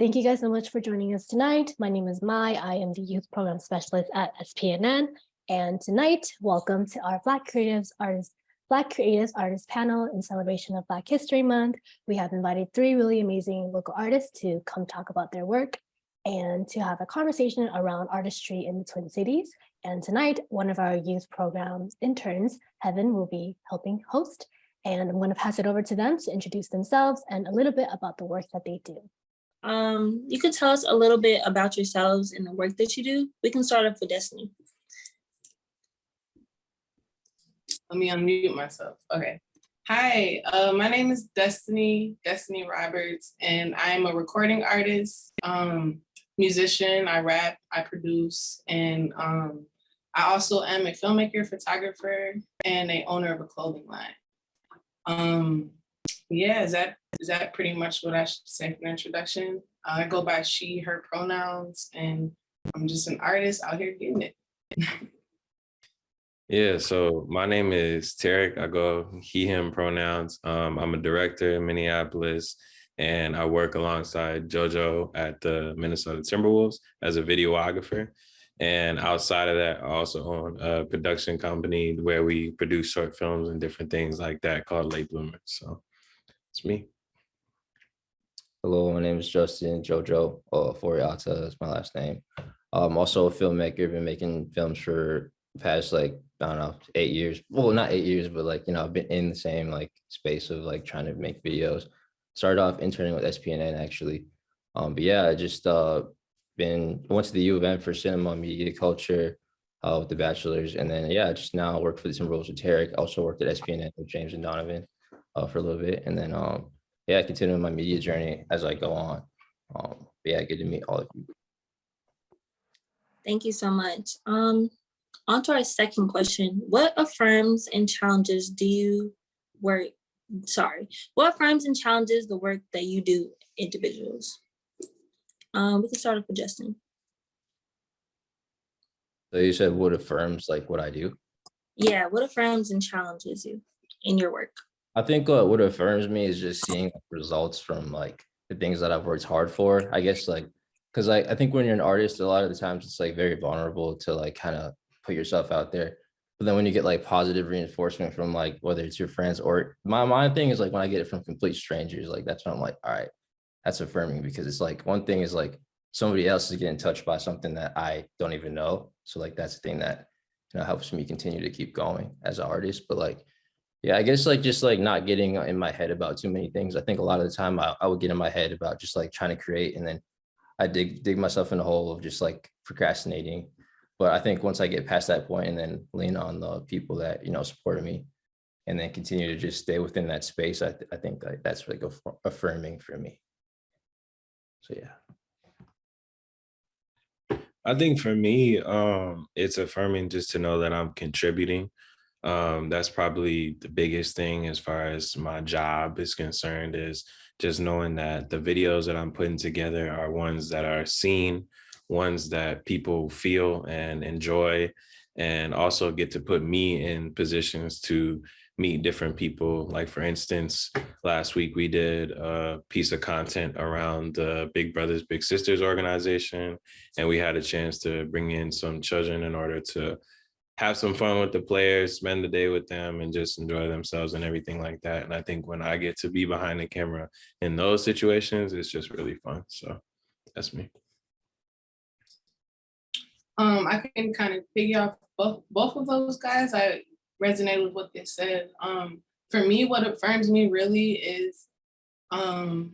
Thank you guys so much for joining us tonight. My name is Mai. I am the Youth Program Specialist at SPNN. And tonight, welcome to our Black Creatives Artists Black Creatives Artists panel in celebration of Black History Month. We have invited three really amazing local artists to come talk about their work and to have a conversation around artistry in the Twin Cities. And tonight, one of our youth programs interns, Heaven, will be helping host. And I'm going to pass it over to them to introduce themselves and a little bit about the work that they do. Um, you could tell us a little bit about yourselves and the work that you do. We can start off with Destiny. Let me unmute myself. Okay. Hi, uh, my name is Destiny, Destiny Roberts, and I am a recording artist, um, musician, I rap, I produce, and um, I also am a filmmaker, photographer, and a owner of a clothing line. Um, yeah, is that is that pretty much what I should say for the introduction? Uh, I go by she, her pronouns, and I'm just an artist out here getting it. Yeah, so my name is Tarek. I go he, him pronouns. Um, I'm a director in Minneapolis and I work alongside JoJo at the Minnesota Timberwolves as a videographer. And outside of that, I also own a production company where we produce short films and different things like that called Late Bloomers. So it's me. Hello, my name is Justin Jojo uh, Foriata is my last name. I'm also a filmmaker, been making films for past like I don't know, eight years. Well, not eight years, but like, you know, I've been in the same like space of like trying to make videos. Started off interning with SPNN actually. Um, but yeah, I just uh been went to the U of M for cinema media culture uh with the bachelor's. And then yeah, just now work for the Timberwolves with Tarek. Also worked at SPNN with James and Donovan uh for a little bit. And then um yeah, continue my media journey as I go on. Um, yeah, good to meet all of you. Thank you so much. Um, on to our second question. What affirms and challenges do you work, sorry, what affirms and challenges the work that you do individuals? Um, we can start off with Justin. So you said what affirms like what I do? Yeah, what affirms and challenges you in your work? I think uh, what affirms me is just seeing results from like the things that I've worked hard for. I guess like, cause I, I think when you're an artist, a lot of the times it's like very vulnerable to like kind of put yourself out there. But then when you get like positive reinforcement from like whether it's your friends or my my thing is like when I get it from complete strangers, like that's when I'm like, all right, that's affirming because it's like one thing is like somebody else is getting touched by something that I don't even know. So like that's the thing that you know helps me continue to keep going as an artist. But like, yeah, I guess like just like not getting in my head about too many things. I think a lot of the time I, I would get in my head about just like trying to create and then I dig dig myself in a hole of just like procrastinating but I think once I get past that point and then lean on the people that, you know, supported me and then continue to just stay within that space, I, th I think like that's like affirming for me. So, yeah. I think for me, um, it's affirming just to know that I'm contributing. Um, that's probably the biggest thing as far as my job is concerned is just knowing that the videos that I'm putting together are ones that are seen, ones that people feel and enjoy and also get to put me in positions to meet different people. Like for instance, last week we did a piece of content around the Big Brothers Big Sisters organization, and we had a chance to bring in some children in order to have some fun with the players, spend the day with them and just enjoy themselves and everything like that. And I think when I get to be behind the camera in those situations, it's just really fun. So that's me. Um, I can kind of piggy off both both of those guys. I resonate with what they said. Um, for me, what affirms me really is, um,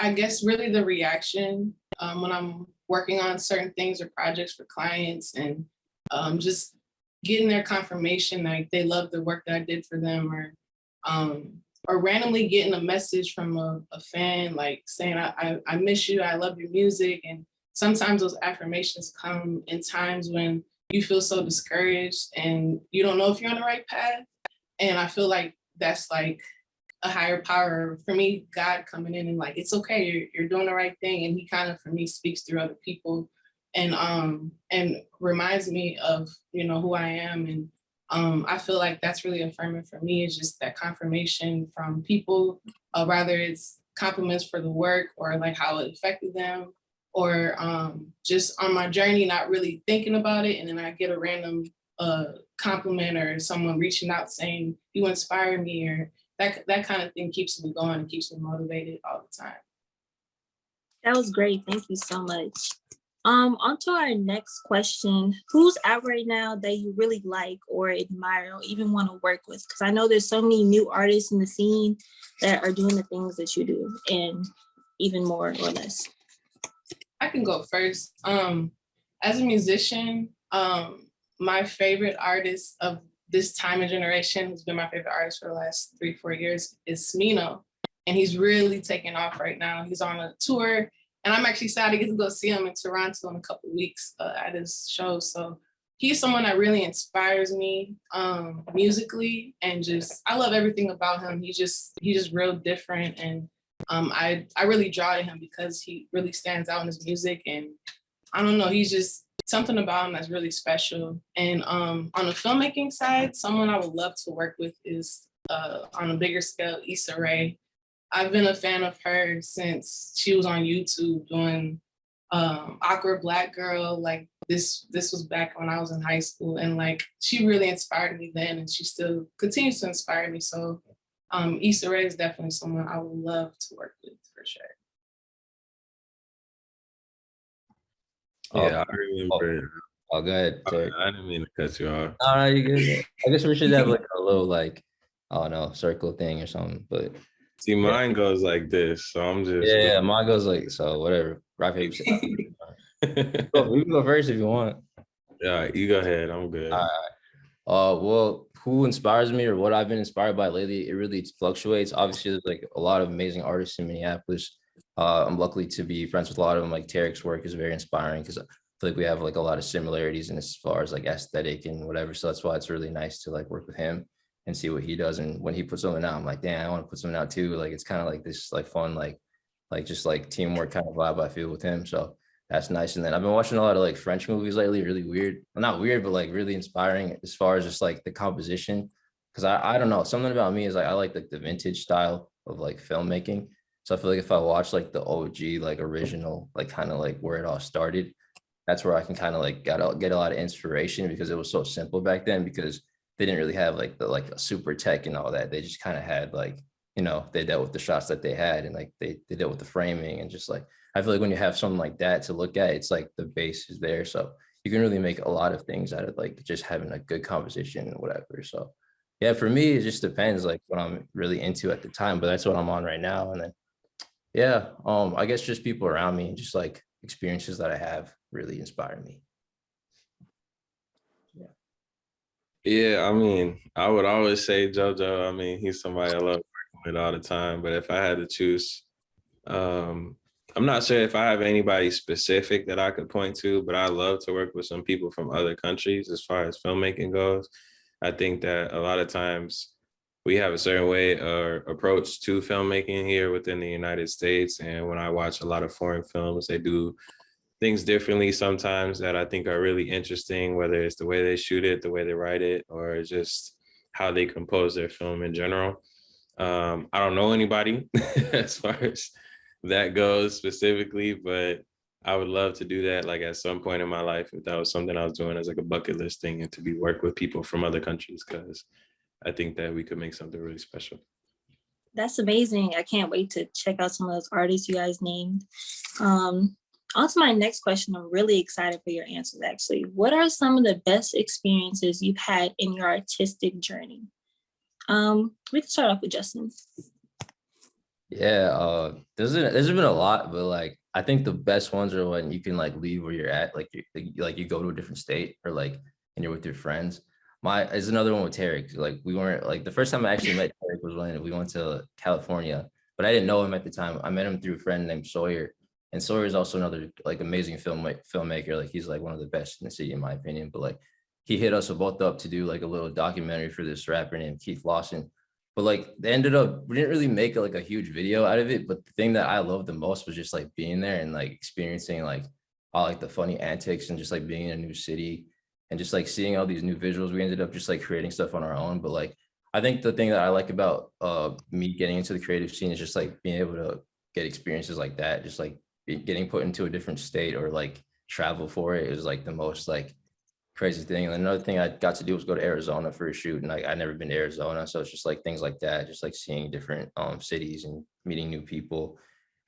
I guess really the reaction um, when I'm working on certain things or projects for clients and um, just getting their confirmation like they love the work that I did for them or um, or randomly getting a message from a, a fan like saying I, I, I miss you, I love your music and sometimes those affirmations come in times when you feel so discouraged and you don't know if you're on the right path. And I feel like that's like a higher power for me, God coming in and like, it's okay, you're, you're doing the right thing. And he kind of, for me, speaks through other people and um and reminds me of, you know, who I am. And um, I feel like that's really affirming for me is just that confirmation from people, uh, rather it's compliments for the work or like how it affected them or um, just on my journey, not really thinking about it. And then I get a random uh, compliment or someone reaching out saying, you inspire me or that, that kind of thing keeps me going and keeps me motivated all the time. That was great. Thank you so much. Um, on to our next question. Who's out right now that you really like or admire or even want to work with? Because I know there's so many new artists in the scene that are doing the things that you do and even more or less. I can go first. Um, as a musician, um, my favorite artist of this time and generation, who's been my favorite artist for the last three, four years, is Smino. And he's really taking off right now. He's on a tour, and I'm actually sad to get to go see him in Toronto in a couple weeks uh, at his show. So he's someone that really inspires me um, musically, and just I love everything about him. He just he's just real different, and um, I I really draw to him because he really stands out in his music, and I don't know, he's just something about him that's really special. And um, on the filmmaking side, someone I would love to work with is uh, on a bigger scale, Issa Rae. I've been a fan of her since she was on YouTube doing um, Awkward Black Girl. Like this, this was back when I was in high school, and like she really inspired me then, and she still continues to inspire me. So um, Issa Rae is definitely someone I would love to work with for sure. Oh, Yeah, I remember. Oh, go ahead. I, Terry. I didn't mean to cut you off. No, no, you good. I guess we should have like a little like, I don't know, circle thing or something, but See, mine goes like this, so I'm just. yeah, mine goes like, so whatever. Rock, paper, scissors. We can go first if you want. yeah, you go ahead. I'm good. Alright. Uh, well, who inspires me or what I've been inspired by lately, it really fluctuates. Obviously, there's like a lot of amazing artists in Minneapolis. Uh, I'm lucky to be friends with a lot of them. Like Tarek's work is very inspiring because I feel like we have like a lot of similarities in as far as like aesthetic and whatever. So that's why it's really nice to like work with him and see what he does. And when he puts something out, I'm like, damn, I want to put something out too. Like it's kind of like this like fun, like like just like teamwork kind of vibe I feel with him. So that's nice. And then I've been watching a lot of like French movies lately, really weird. Well, not weird, but like really inspiring as far as just like the composition. Cause I, I don't know, something about me is like I like like the vintage style of like filmmaking. So I feel like if I watch like the OG, like original, like kind of like where it all started, that's where I can kind of like get a, get a lot of inspiration because it was so simple back then because they didn't really have like the like a super tech and all that. They just kind of had like, you know, they dealt with the shots that they had and like they, they dealt with the framing and just like, I feel like when you have something like that to look at, it's like the base is there. So you can really make a lot of things out of like just having a good composition and whatever. So yeah, for me, it just depends like what I'm really into at the time, but that's what I'm on right now. And then, yeah, um, I guess just people around me and just like experiences that I have really inspire me. Yeah, I mean, I would always say JoJo. I mean, he's somebody I love working with all the time. But if I had to choose, um, I'm not sure if I have anybody specific that I could point to, but I love to work with some people from other countries as far as filmmaking goes. I think that a lot of times we have a certain way or approach to filmmaking here within the United States. And when I watch a lot of foreign films, they do things differently sometimes that I think are really interesting, whether it's the way they shoot it, the way they write it, or just how they compose their film in general. Um, I don't know anybody as far as that goes specifically, but I would love to do that like at some point in my life if that was something I was doing as like a bucket list thing and to be work with people from other countries because I think that we could make something really special. That's amazing. I can't wait to check out some of those artists you guys named. Um, on to my next question. I'm really excited for your answers actually. What are some of the best experiences you've had in your artistic journey? Um, we can start off with Justin. Yeah, uh, there's a, there's been a lot, but like I think the best ones are when you can like leave where you're at, like you like, like you go to a different state or like and you're with your friends. My is another one with Tarek. Like we weren't like the first time I actually met Tarek was when we went to California, but I didn't know him at the time. I met him through a friend named Sawyer, and Sawyer is also another like amazing film filmmaker. Like he's like one of the best in the city in my opinion. But like he hit us both up to do like a little documentary for this rapper named Keith Lawson but like they ended up we didn't really make like a huge video out of it but the thing that i loved the most was just like being there and like experiencing like all like the funny antics and just like being in a new city and just like seeing all these new visuals we ended up just like creating stuff on our own but like I think the thing that I like about uh me getting into the creative scene is just like being able to get experiences like that, just like getting put into a different state or like travel for it is like the most like crazy thing. And another thing I got to do was go to Arizona for a shoot, and like I'd never been to Arizona, so it's just like things like that, just like seeing different um cities and meeting new people.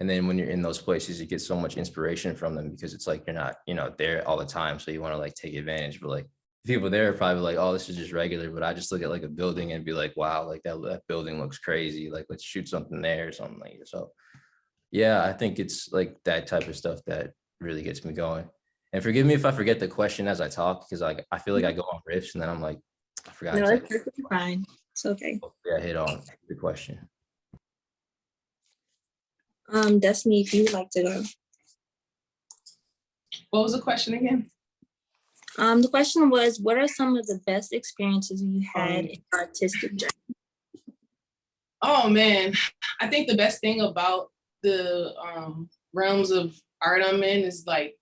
And then when you're in those places, you get so much inspiration from them because it's like you're not, you know, there all the time. So you want to like take advantage. But like people there are probably like, oh, this is just regular. But I just look at like a building and be like, wow, like that, that building looks crazy. Like let's shoot something there or something like that. So yeah, I think it's like that type of stuff that really gets me going. And forgive me if I forget the question as I talk, because like I feel like I go on riffs and then I'm like, I forgot. No, exactly that's perfectly fine. It's okay. Yeah, hit on the question. Um, Destiny, if you would like to go. What was the question again? Um, the question was, what are some of the best experiences you had Um, in your artistic journey? Oh man, I think the best thing about the um, realms of art I'm in is like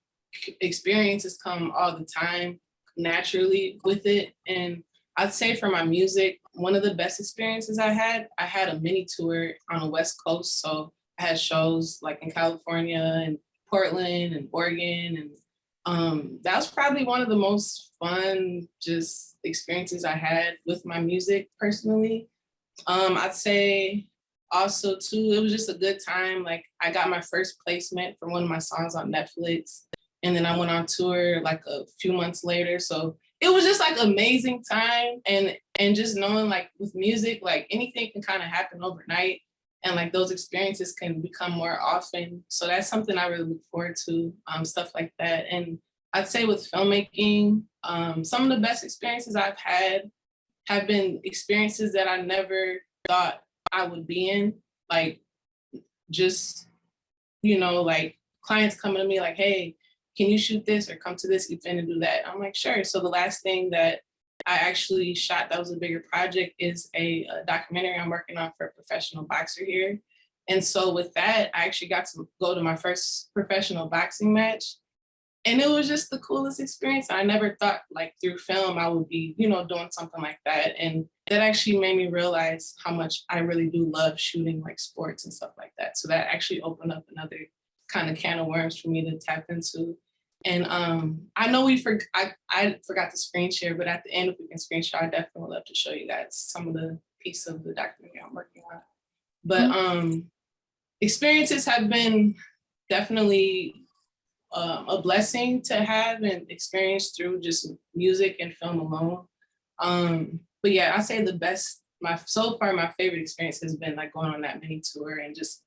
experiences come all the time naturally with it. And I'd say for my music, one of the best experiences I had, I had a mini tour on the West Coast. So I had shows like in California and Portland and Oregon. And um, that was probably one of the most fun just experiences I had with my music personally. Um, I'd say also too, it was just a good time. Like I got my first placement for one of my songs on Netflix. And then I went on tour like a few months later. So it was just like amazing time and and just knowing like with music, like anything can kind of happen overnight. And like those experiences can become more often. So that's something I really look forward to, um, stuff like that. And I'd say with filmmaking, um, some of the best experiences I've had have been experiences that I never thought I would be in. Like just, you know, like clients coming to me like, hey, can you shoot this or come to this event and do that? I'm like, sure. So the last thing that I actually shot that was a bigger project is a, a documentary I'm working on for a professional boxer here. And so with that, I actually got to go to my first professional boxing match. And it was just the coolest experience. I never thought like through film I would be, you know, doing something like that. And that actually made me realize how much I really do love shooting like sports and stuff like that. So that actually opened up another kind of can of worms for me to tap into. And um, I know we for I, I forgot to screen share, but at the end, if we can screen share, I definitely would love to show you guys some of the piece of the documentary I'm working on. But um, experiences have been definitely um, a blessing to have and experience through just music and film alone. Um, but yeah, I say the best, my so far my favorite experience has been like going on that mini tour and just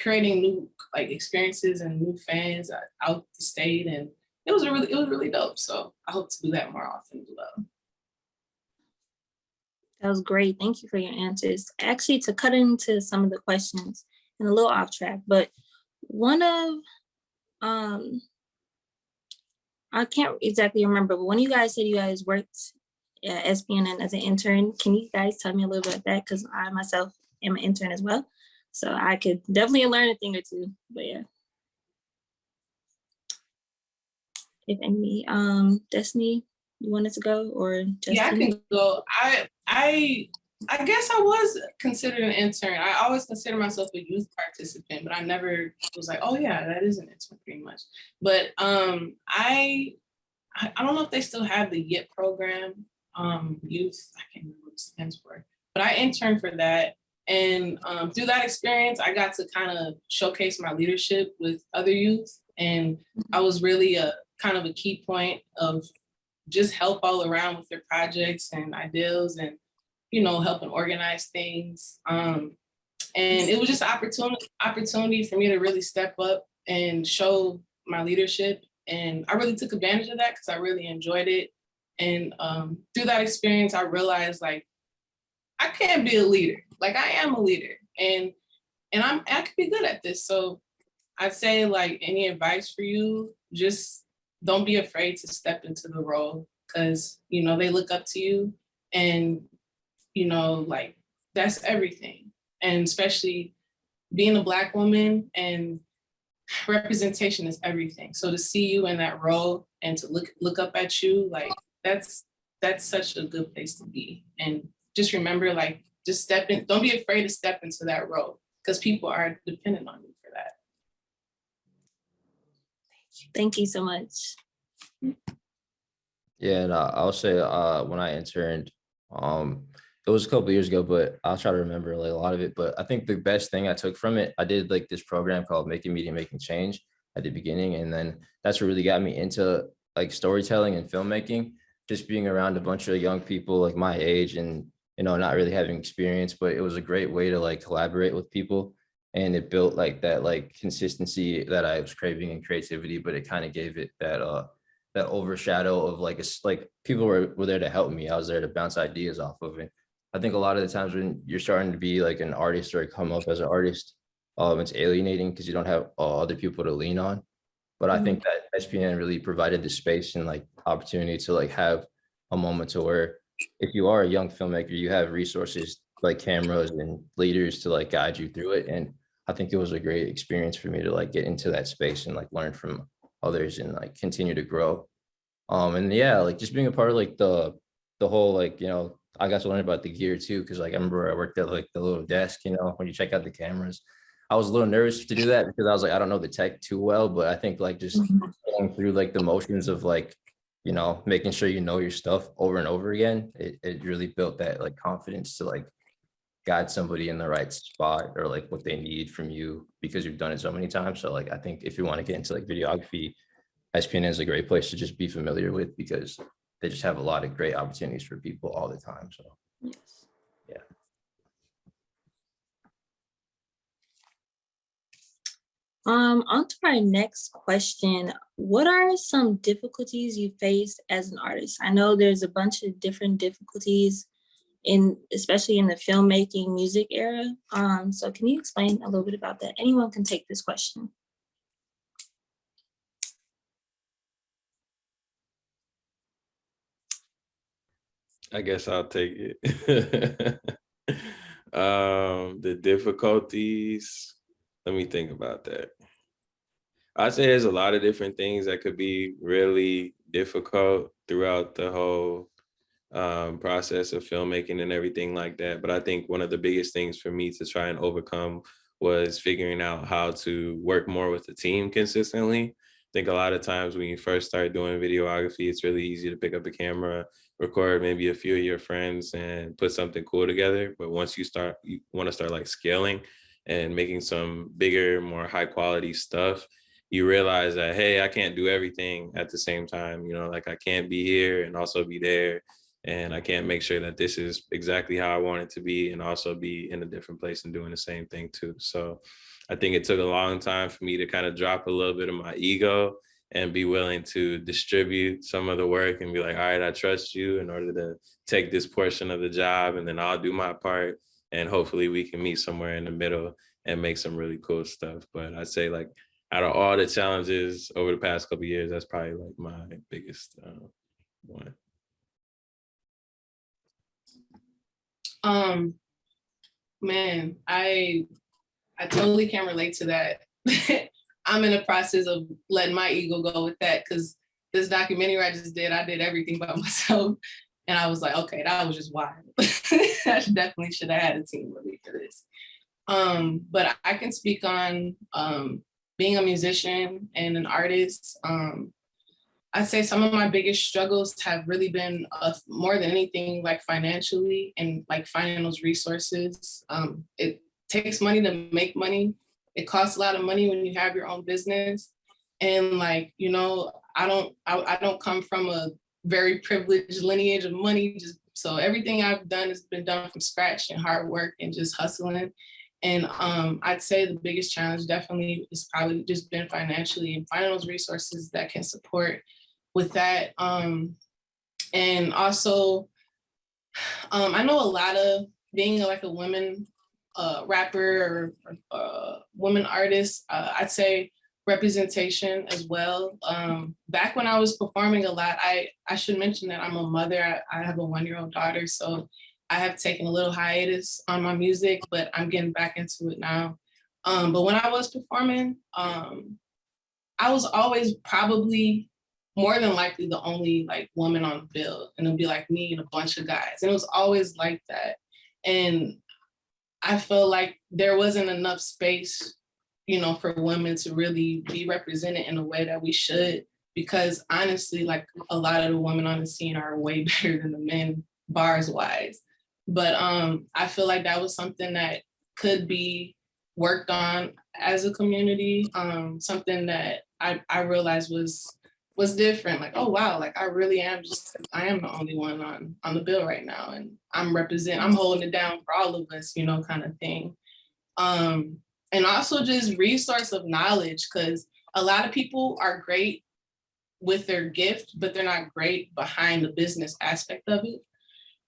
creating new like experiences and new fans out- the state and it was really it was really dope. So I hope to do that more often as well. That was great. Thank you for your answers. Actually, to cut into some of the questions and a little off track, but one of, um, I can't exactly remember, but when you guys said you guys worked at SPNN as an intern, can you guys tell me a little bit about that? Because I myself am an intern as well. So I could definitely learn a thing or two, but yeah. If any, um, Destiny, you wanted to go or just? Yeah, I can go. I I I guess I was considered an intern. I always consider myself a youth participant, but I never was like, oh yeah, that is an intern pretty much. But um I I don't know if they still have the YIT program, um, youth, I can't remember what it stands for, but I interned for that. And um, through that experience, I got to kind of showcase my leadership with other youth. And I was really a kind of a key point of just help all around with their projects and ideals and, you know, helping organize things. Um, and it was just an opportunity, opportunity for me to really step up and show my leadership. And I really took advantage of that because I really enjoyed it. And um, through that experience, I realized like, I can be a leader. Like I am a leader and and I'm I could be good at this. So I'd say like any advice for you, just don't be afraid to step into the role because you know they look up to you and you know like that's everything. And especially being a black woman and representation is everything. So to see you in that role and to look look up at you, like that's that's such a good place to be. And just remember like just step in, don't be afraid to step into that role because people are dependent on you for that. Thank you so much. Yeah, and I- I'll say, uh, when I interned, um, it was a couple years ago, but I'll try to remember like a lot of it. But I think the best thing I took from it, I did like this program called Making Media, Making Change at the beginning. And then that's what really got me into like storytelling and filmmaking, just being around a bunch of young people like my age and, you know, not really having experience, but it was a great way to like collaborate with people. And it built like that like consistency that I was craving in creativity, but it kind of gave it that, uh, that overshadow of like, it's like people were, were there to help me. I was there to bounce ideas off of it. I think a lot of the times when you're starting to be like an artist or come up as an artist, um, it's alienating because you don't have uh, other people to lean on. But I think that SPN really provided the space and like opportunity to like have a moment to where if you are a young filmmaker, you have resources like cameras and leaders to like guide you through it. And I think it was a great experience for me to like get into that space and like learn from others and like continue to grow. Um, and yeah, like just being a part of like the, the whole like, you know, I got to learn about the gear too, because like I remember I worked at like the little desk, you know, when you check out the cameras. I was a little nervous to do that because I was like, I don't know the tech too well, but I think like just mm-hmm. going through like the motions of like, you know, making sure you know your stuff over and over again, it, it really built that like confidence to like guide somebody in the right spot or like what they need from you because you've done it so many times. So like, I think if you want to get into like videography, SPN is a great place to just be familiar with because they just have a lot of great opportunities for people all the time. So Yes. Yeah. Um, on to our next question. What are some difficulties you faced as an artist? I know there's a bunch of different difficulties in, especially in the filmmaking music era. Um, so can you explain a little bit about that? Anyone can take this question. I guess I'll take it. um, the difficulties. Let me think about that. I'd say there's a lot of different things that could be really difficult throughout the whole um, process of filmmaking and everything like that. But I think one of the biggest things for me to try and overcome was figuring out how to work more with the team consistently. I think a lot of times when you first start doing videography, it's really easy to pick up a camera, record maybe a few of your friends and put something cool together. But once you start, you want to start like scaling and making some bigger, more high quality stuff, you realize that, hey, I can't do everything at the same time. You know, like I can't be here and also be there. And I can't make sure that this is exactly how I want it to be and also be in a different place and doing the same thing too. So I think it took a long time for me to kind of drop a little bit of my ego and be willing to distribute some of the work and be like, all right, I trust you in order to take this portion of the job and then I'll do my part. And hopefully we can meet somewhere in the middle and make some really cool stuff. But I'd say like out of all the challenges over the past couple years, that's probably like my biggest uh, one. Um, man, I I totally can relate to that. I'm in the process of letting my ego go with that because this documentary I just did, I did everything by myself. And I was like, okay, that was just wild. I definitely should have had a team with me for this. Um, but I can speak on um, being a musician and an artist. Um, I'd say some of my biggest struggles have really been uh, more than anything like financially and like finding those resources. Um, it takes money to make money. It costs a lot of money when you have your own business. And like, you know, I don't, I, I don't come from a very privileged lineage of money. Just so everything I've done has been done from scratch and hard work and just hustling. And um, I'd say the biggest challenge definitely is probably just been financially and finding those resources that can support with that. Um, and also, um, I know a lot of being like a woman uh, rapper or uh, woman artist, uh, I'd say representation as well. Um, back when I was performing a lot, I, I should mention that I'm a mother. I, I have a one-year-old daughter, so I have taken a little hiatus on my music, but I'm getting back into it now. Um, but when I was performing, um, I was always probably more than likely the only like woman on the bill and it'll be like me and a bunch of guys. And it was always like that. And I feel like there wasn't enough space, you know, for women to really be represented in a way that we should. Because honestly, like a lot of the women on the scene are way better than the men bars wise. But um, I feel like that was something that could be worked on as a community. Um, something that I, I realized was was different. Like, oh wow, like I really am just I am the only one on on the bill right now, and I'm represent I'm holding it down for all of us, you know, kind of thing. Um, and also just resource of knowledge, because a lot of people are great with their gift, but they're not great behind the business aspect of it.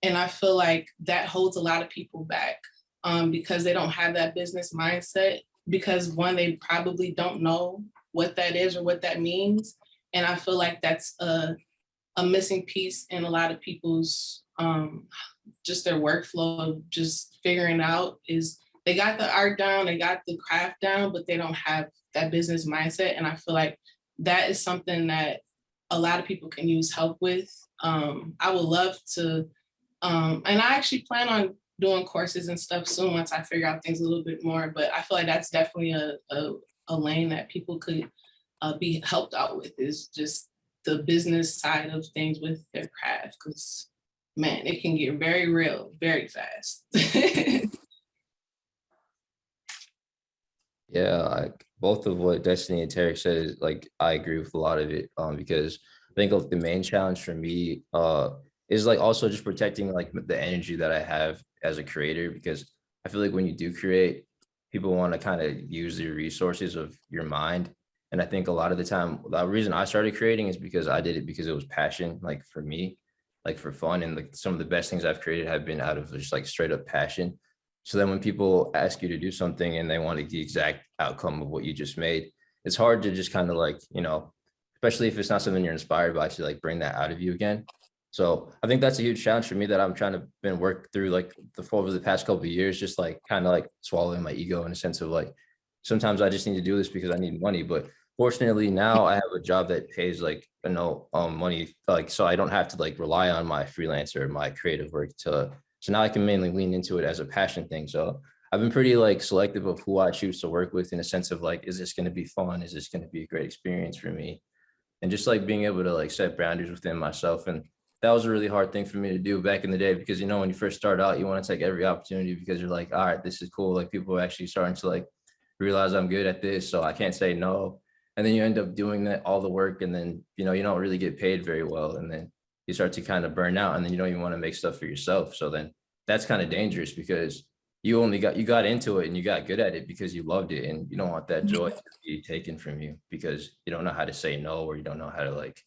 And I feel like that holds a lot of people back um, because they don't have that business mindset. Because one, they probably don't know what that is or what that means. And I feel like that's a, a missing piece in a lot of people's um, just their workflow of just figuring out is they got the art down, they got the craft down, but they don't have that business mindset. And I feel like that is something that a lot of people can use help with. Um, I would love to, um, and I actually plan on doing courses and stuff soon once I figure out things a little bit more, but I feel like that's definitely a, a, a lane that people could uh, be helped out with is just the business side of things with their craft, because man, it can get very real very fast. Yeah, like both of what Destiny and Tarek said like I agree with a lot of it. Um, because I think like the main challenge for me uh is like also just protecting like the energy that I have as a creator because I feel like when you do create, people want to kind of use the resources of your mind. And I think a lot of the time, the reason I started creating is because I did it because it was passion, like for me, like for fun. And like some of the best things I've created have been out of just like straight up passion. So then when people ask you to do something and they want the exact outcome of what you just made, it's hard to just kind of like, you know, especially if it's not something you're inspired by to like bring that out of you again. So I think that's a huge challenge for me that I'm trying to been work through like the over the past couple of years, just like kind of like swallowing my ego in a sense of like, sometimes I just need to do this because I need money. But fortunately now I have a job that pays like, you know, um, money, like, so I don't have to like rely on my freelancer, my creative work to so now I can mainly lean into it as a passion thing. So I've been pretty like selective of who I choose to work with in a sense of like, is this going to be fun? Is this going to be a great experience for me? And just like being able to like set boundaries within myself. And that was a really hard thing for me to do back in the day because, you know, when you first start out, you want to take every opportunity because you're like, all right, this is cool. Like people are actually starting to like realize I'm good at this. So I can't say no. And then you end up doing that all the work and then, you know, you don't really get paid very well. And then you start to kind of burn out and then you don't even want to make stuff for yourself. So then that's kind of dangerous because you only got, you got into it and you got good at it because you loved it and you don't want that joy mm-hmm. to be taken from you because you don't know how to say no, or you don't know how to like,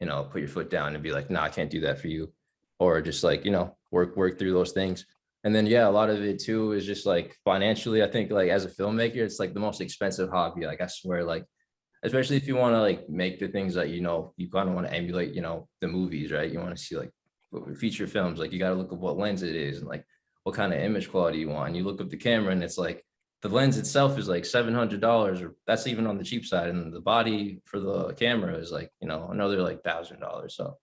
you know, put your foot down and be like, no, I can't do that for you. Or just like, you know, work, work through those things. And then, yeah, a lot of it too is just like financially, I think like as a filmmaker, it's like the most expensive hobby. Like I swear, like especially if you want to like make the things that you know you kind of want to emulate you know the movies right? You want to see like feature films like you got to look at what lens it is and like what kind of image quality you want. And you look up the camera and it's like the lens itself is like seven hundred dollars or that's even on the cheap side and the body for the camera is like you know another like thousand dollars so.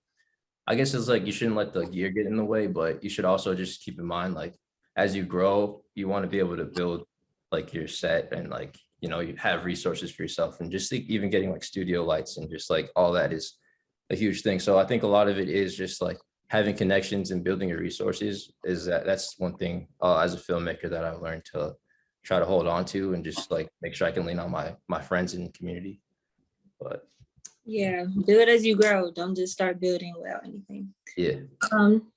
I guess it's like you shouldn't let the gear get in the way but you should also just keep in mind like as you grow you want to be able to build like your set and like you know, you have resources for yourself and just like even getting like studio lights and just like all that is a huge thing. So I think a lot of it is just like having connections and building your resources is that that's one thing uh, as a filmmaker that I've learned to try to hold on to and just like make sure I can lean on my my friends and community. But Yeah, do it as you grow. Don't just start building without anything. yeah, Um,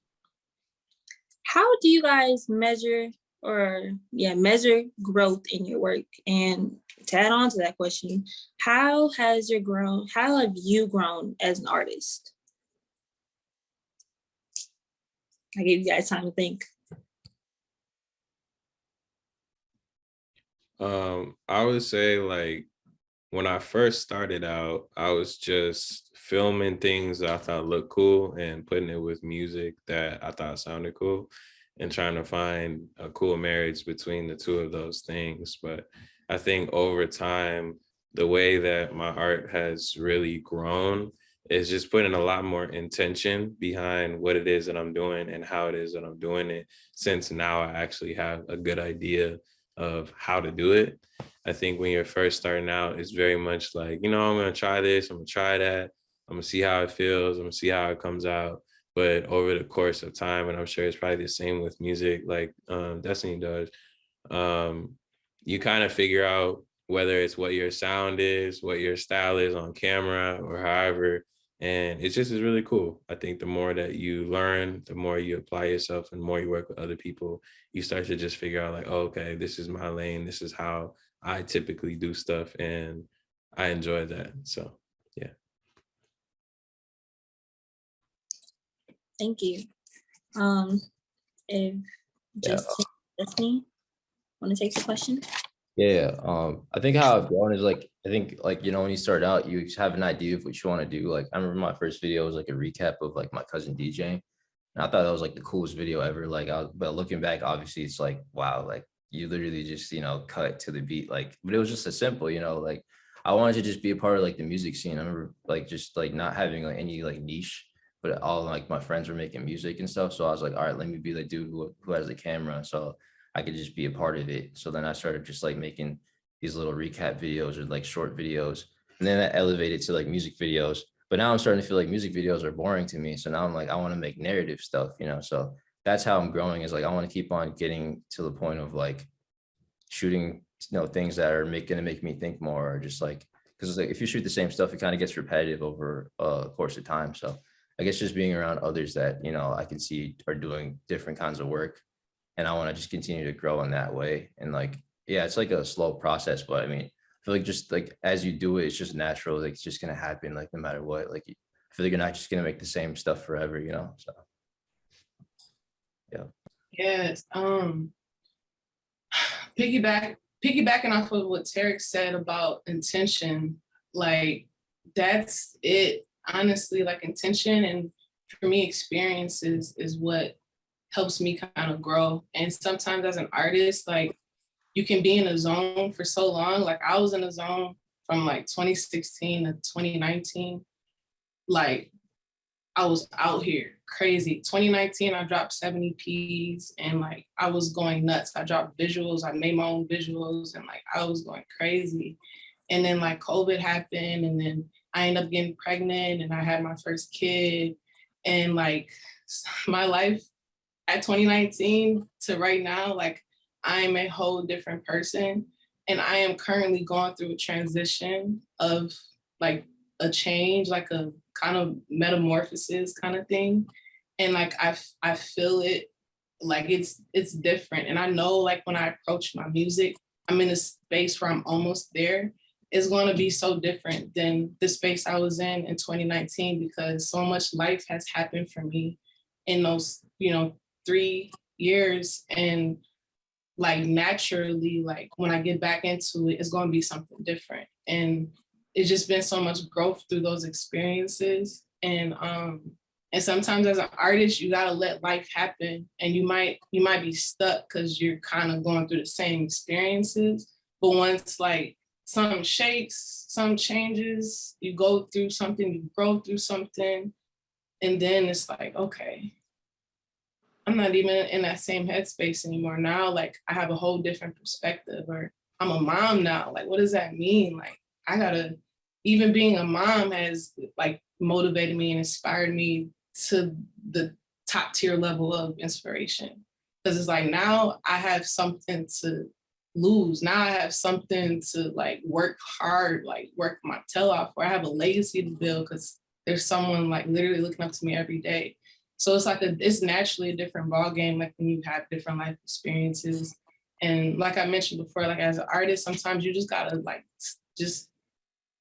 how do you guys measure or yeah, measure growth in your work? And to add on to that question, how has your grown, how have you grown as an artist? I gave you guys time to think. Um, I would say like when I first started out, I was just filming things I thought looked cool and putting it with music that I thought sounded cool and trying to find a cool marriage between the two of those things. But I think over time, the way that my art has really grown is just putting a lot more intention behind what it is that I'm doing and how it is that I'm doing it. Since now I actually have a good idea of how to do it. I think when you're first starting out, it's very much like, you know, I'm gonna try this, I'm gonna try that, I'm gonna see how it feels, I'm gonna see how it comes out. But over the course of time, and I'm sure it's probably the same with music, like um, Destiny does, um, you kind of figure out whether it's what your sound is, what your style is on camera, or however. And it just is really cool. I think the more that you learn, the more you apply yourself and the more you work with other people, you start to just figure out like, oh, okay, this is my lane. This is how I typically do stuff. And I enjoy that. So Thank you. Um, if Yeah. just Destiny, want to take the question? Yeah, um, I think how I've grown is like, I think like, you know, when you start out, you have an idea of what you want to do. Like, I remember my first video was like a recap of like my cousin DJ. And I thought that was like the coolest video ever. Like, I, was- but looking back, obviously it's like, wow, like you literally just, you know, cut to the beat. Like, but it was just a simple, you know, like I wanted to just be a part of like the music scene. I remember like just like not having like any like niche, but all like my friends were making music and stuff. So I was like, all right, let me be the dude who, who has the camera. So I could just be a part of it. So then I started just like making these little recap videos or like short videos. And then that elevated to like music videos. But now I'm starting to feel like music videos are boring to me. So now I'm like, I want to make narrative stuff, you know? So that's how I'm growing is like, I want to keep on getting to the point of like shooting, you know, things that are make, gonna make me think more or just like, because like if you shoot the same stuff, it kind of gets repetitive over a course of time. So I guess just being around others that, you know, I can see are doing different kinds of work and I want to just continue to grow in that way. And like, yeah, it's like a slow process, but I mean, I feel like just like as you do it, it's just natural. Like it's just gonna happen, like no matter what. Like I feel like you're not just gonna make the same stuff forever, you know. So yeah. Yes, um. Piggyback, piggybacking off of what Tarek said about intention, like, that's it, honestly, like intention and for me, experiences is what helps me kind of grow. And sometimes as an artist, like, you can be in a zone for so long, like I was in a zone from like 2016 to 2019. Like, I was out here crazy. 2019, I dropped 7 EPs and like I was going nuts. I dropped visuals, I made my own visuals and like I was going crazy. And then like COVID happened and then I ended up getting pregnant and I had my first kid. And like my life at 2019 to right now, like I'm a whole different person. And I am currently going through a transition of like a change, like a kind of metamorphosis kind of thing. And like I, I feel it like it's it's different. And I know like when I approach my music, I'm in a space where I'm almost there. It's going to be so different than the space I was in in 2019 because so much life has happened for me in those, you know, three years. And like naturally, like when I get back into it, it's going to be something different. And it's just been so much growth through those experiences. And um, and sometimes as an artist, you gotta let life happen and you might you might be stuck because you're kind of going through the same experiences. But once like something shakes, some changes, you go through something, you grow through something, and then it's like, okay, I'm not even in that same headspace anymore. Now, like I have a whole different perspective, or I'm a mom now. Like, what does that mean? Like, I gotta, even being a mom has like motivated me and inspired me to the top tier level of inspiration. Cause it's like now I have something to lose. Now I have something to like work hard, like work my tail off, or I have a legacy to build because there's someone like literally looking up to me every day. So it's like a, it's naturally a different ball game, like when you have different life experiences. And like I mentioned before, like as an artist, sometimes you just gotta like just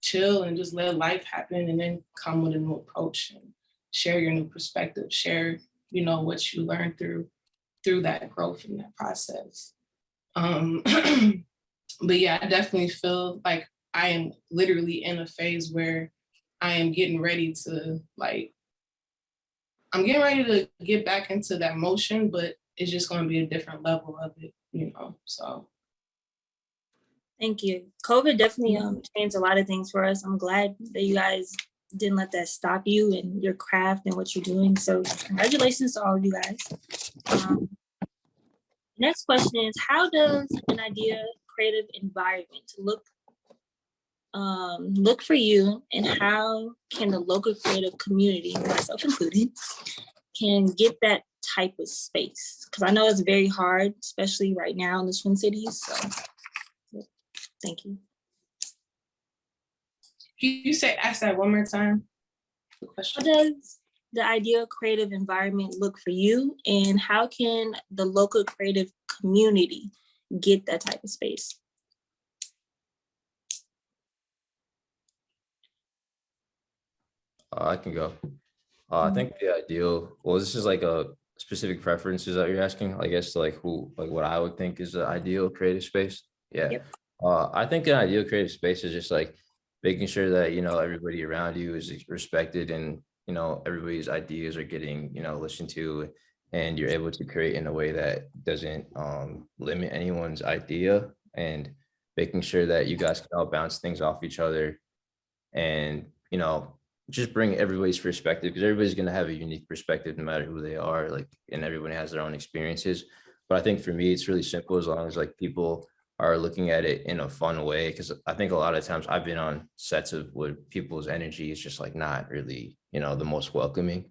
chill and just let life happen and then come with a new approach and share your new perspective, share, you know, what you learned through through that growth and that process. Um, but yeah, I definitely feel like I am literally in a phase where I am getting ready to like, I'm getting ready to get back into that motion, but it's just going to be a different level of it, you know, so. Thank you. COVID definitely um changed a lot of things for us. I'm glad that you guys didn't let that stop you and your craft and what you're doing. So congratulations to all of you guys. Um, Next question is, how does an idea creative environment look um, look for you and how can the local creative community, myself included, can get that type of space? Because I know it's very hard, especially right now in the Twin Cities, so. Thank you. Can you say, ask that one more time? The How question. does the ideal creative environment look for you and how can the local creative community get that type of space? Uh, I can go. Uh, I think the ideal, well, this is like a specific preferences that you're asking, I guess, like who, like what I would think is the ideal creative space. Yeah. Yep. Uh, I think an ideal creative space is just like making sure that, you know, everybody around you is respected and, you know, everybody's ideas are getting, you know, listened to and you're able to create in a way that doesn't um, limit anyone's idea and making sure that you guys can all bounce things off each other and, you know, just bring everybody's perspective because everybody's going to have a unique perspective no matter who they are like and everyone has their own experiences. But i think for me it's really simple as long as like people are looking at it in a fun way because i think a lot of times i've been on sets of where people's energy is just like not really you know the most welcoming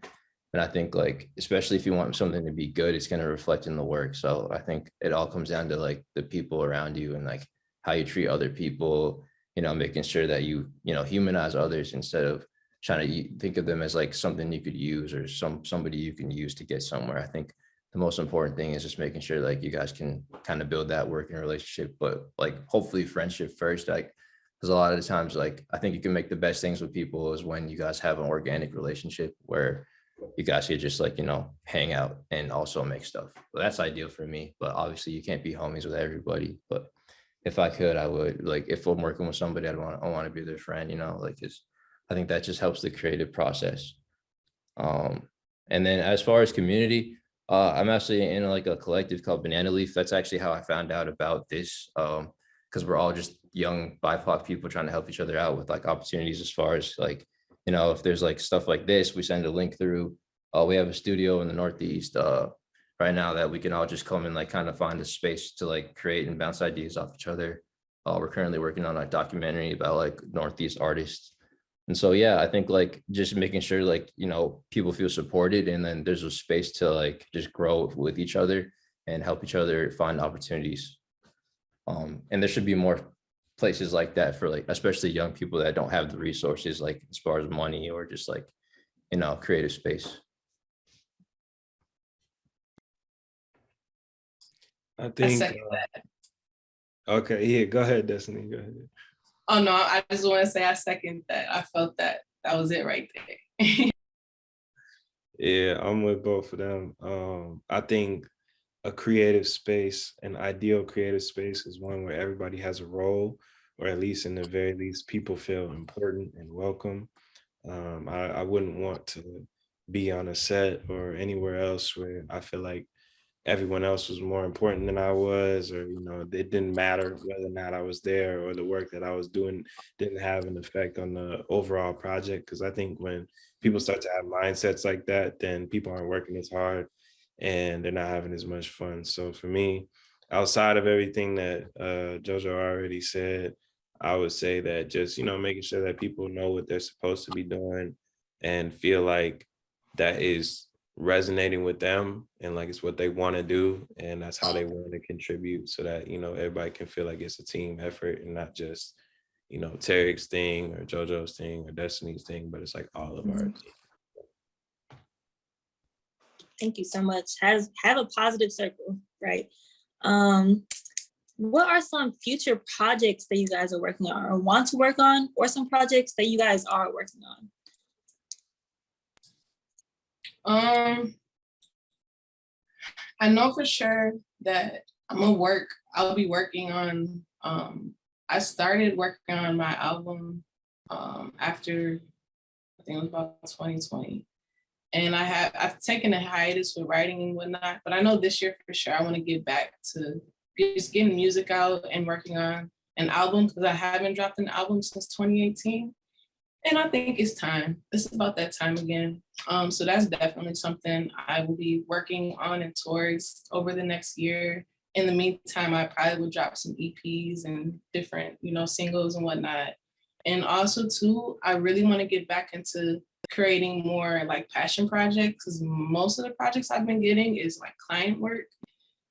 and i think like especially if you want something to be good it's going to reflect in the work so i think it all comes down to like the people around you and like how you treat other people you know making sure that you you know humanize others instead of trying to think of them as like something you could use or some somebody you can use to get somewhere. I think the most important thing is just making sure like you guys can kind of build that working relationship, but like hopefully friendship first. Like because a lot of the times, like I think you can make the best things with people is when you guys have an organic relationship where you guys could just like you know hang out and also make stuff. Well, that's ideal for me, but obviously you can't be homies with everybody. But if I could, I would like if I'm working with somebody, I'd want I want to be their friend, you know, like it's I think that just helps the creative process. Um, and then as far as community, uh, I'm actually in like a collective called Banana Leaf. That's actually how I found out about this. Um, because we're all just young BIPOC people trying to help each other out with like opportunities as far as like, you know, if there's like stuff like this, we send a link through. Uh, we have a studio in the Northeast uh right now that we can all just come and like kind of find a space to like create and bounce ideas off each other. Uh, we're currently working on a documentary about like Northeast artists and so, yeah, I think like just making sure like, you know, people feel supported and then there's a space to like just grow with each other and help each other find opportunities. Um, and there should be more places like that for like, especially young people that don't have the resources, like as far as money or just like, you know, creative space. I I think, second uh, okay, yeah, go ahead, Destiny, go ahead. Oh, no, I just want to say I second that. I felt that. That was it right there. Yeah, I'm with both of them. Um, I think a creative space, an ideal creative space is one where everybody has a role, or at least in the very least, people feel important and welcome. Um, I, I wouldn't want to be on a set or anywhere else where I feel like everyone else was more important than I was, or you know, it didn't matter whether or not I was there or the work that I was doing didn't have an effect on the overall project. Because I think when people start to have mindsets like that, then people aren't working as hard and they're not having as much fun. So for me, outside of everything that uh, Jojo already said, I would say that just, you know, making sure that people know what they're supposed to be doing and feel like that is resonating with them and like it's what they want to do and that's how they want to contribute so that you know everybody can feel like it's a team effort and not just you know Tarek's thing or JoJo's thing or Destiny's thing but it's like all of our team. Thank you so much. Has have a positive circle, right? Um, what are some future projects that you guys are working on or want to work on, or some projects that you guys are working on? Um, I know for sure that I'm gonna work, I'll be working on, um, I started working on my album, um, after, I think it was about twenty twenty. And I have, I've taken a hiatus with writing and whatnot, but I know this year for sure, I wanna get back to just getting music out and working on an album, because I haven't dropped an album since twenty eighteen. And I think it's time. It's about that time again. Um, so that's definitely something I will be working on and towards over the next year. In the meantime, I probably will drop some EPs and different, you know, singles and whatnot. And also too, I really want to get back into creating more like passion projects because most of the projects I've been getting is like client work.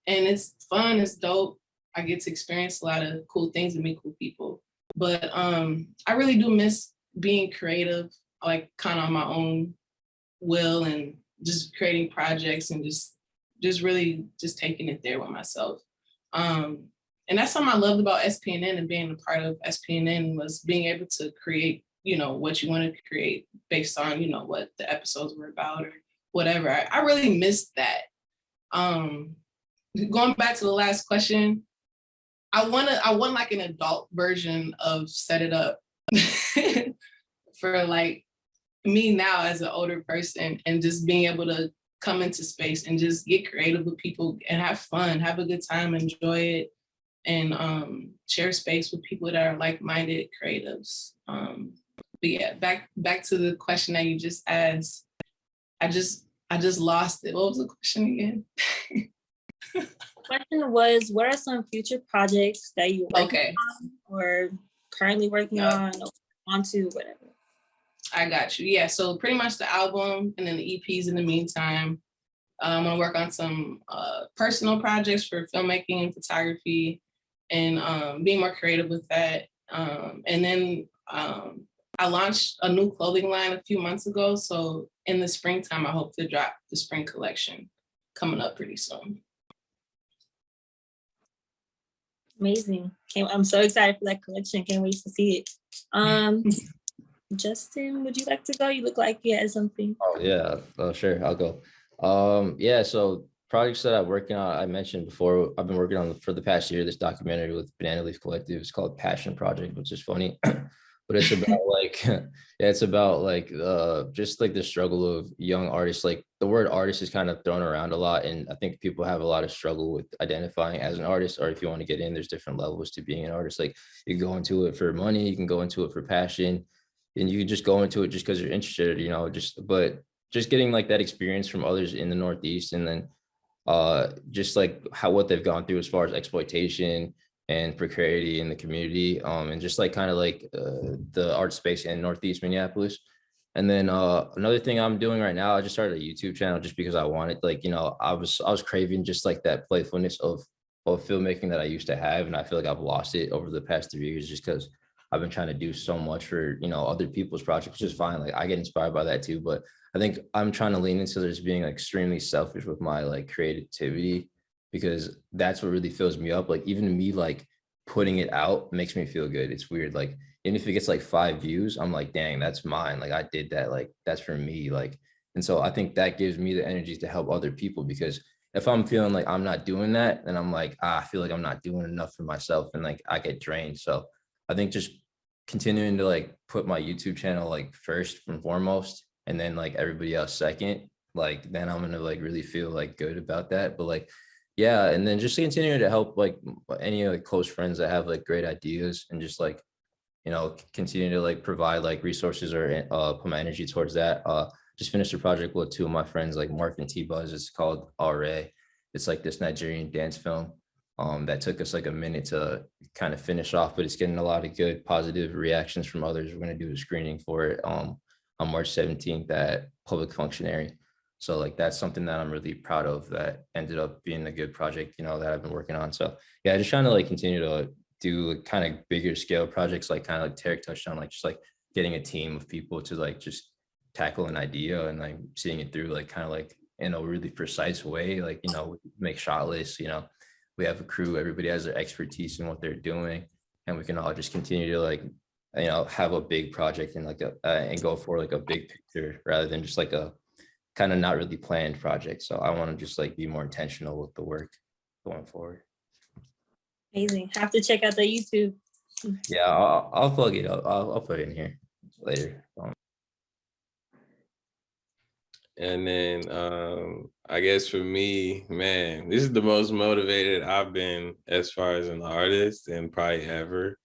And it's fun, it's dope. I get to experience a lot of cool things and meet cool people. But um, I really do miss being creative, like kind of on my own will and just creating projects and just just really just taking it there with myself. Um, and that's something I loved about SPNN and being a part of SPNN was being able to create, you know, what you want to create based on, you know, what the episodes were about or whatever. I, I really missed that. Um, going back to the last question, I want to, I want like an adult version of Set It Up for like me now as an older person and just being able to come into space and just get creative with people and have fun, have a good time, enjoy it, and um, share space with people that are like-minded creatives. Um, but yeah, back back to the question that you just asked. I just I just lost it. What was the question again? Question was, what are some future projects that you Okay. or currently working Yeah. on, or onto, whatever? I got you. Yeah, so pretty much the album and then the EPs in the meantime. I'm gonna work on some uh, personal projects for filmmaking and photography and um, being more creative with that. Um, and then um, I launched a new clothing line a few months ago. So in the springtime, I hope to drop the spring collection coming up pretty soon. Amazing. I'm so excited for that collection. Can't wait to see it. Um, Justin, would you like to go? You look like you had something. Oh, yeah, oh, sure, I'll go. Um, yeah, so projects that I'm working on, I mentioned before, I've been working on for the past year, this documentary with Banana Leaf Collective. It's called Passion Project, which is funny. But it's about like, it's about like, uh, just like the struggle of young artists. Like the word artist is kind of thrown around a lot. And I think people have a lot of struggle with identifying as an artist, or if you want to get in, there's different levels to being an artist. Like you can go into it for money, you can go into it for passion, and you can just go into it just because you're interested, you know, just, but just getting like that experience from others in the Northeast and then uh, just like how, what they've gone through as far as exploitation and precarity in the community, um, and just like kind of like uh, the art space in Northeast Minneapolis. And then uh, another thing I'm doing right now, I just started a YouTube channel just because I wanted, like, you know, I was I was craving just like that playfulness of of filmmaking that I used to have, and I feel like I've lost it over the past three years just because I've been trying to do so much for you know other people's projects, which is fine. Like I get inspired by that too, but I think I'm trying to lean into just being extremely selfish with my like creativity because that's what really fills me up. Like even me like putting it out makes me feel good. It's weird. Like even if it gets like five views, I'm like, dang, that's mine. Like I did that. Like that's for me. Like and so I think that gives me the energy to help other people because if I'm feeling like I'm not doing that, then I'm like, ah, I feel like I'm not doing enough for myself and like I get drained. So I think just continuing to like put my YouTube channel like first and foremost, and then like everybody else second, like then I'm gonna like really feel like good about that. But like, yeah, and then just continuing to help like any like close friends that have like great ideas and just like, you know, continue to like provide like resources or uh put my energy towards that. Uh just finished a project with two of my friends like Mark and T Buzz. It's called RA. It's like this Nigerian dance film um, that took us like a minute to kind of finish off, but it's getting a lot of good positive reactions from others. We're going to do a screening for it um, on March 17th at Public Functionary. So like that's something that I'm really proud of that ended up being a good project, you know, that I've been working on. So yeah, just trying to like continue to do kind of bigger scale projects, like kind of like Tarek touched on, like just like getting a team of people to like just tackle an idea and like seeing it through like kind of like in a really precise way, like, you know, make shot lists, you know, we have a crew, everybody has their expertise in what they're doing. And we can all just continue to like, you know, have a big project and like a, uh, and go for like a big picture rather than just like a kind of not really planned project. So I want to just like be more intentional with the work going forward. Amazing. Have to check out the YouTube. Yeah, I'll, I'll plug it up. I'll, I'll put it in here later. Um, And then um, I guess for me, man, this is the most motivated I've been as far as an artist and probably ever.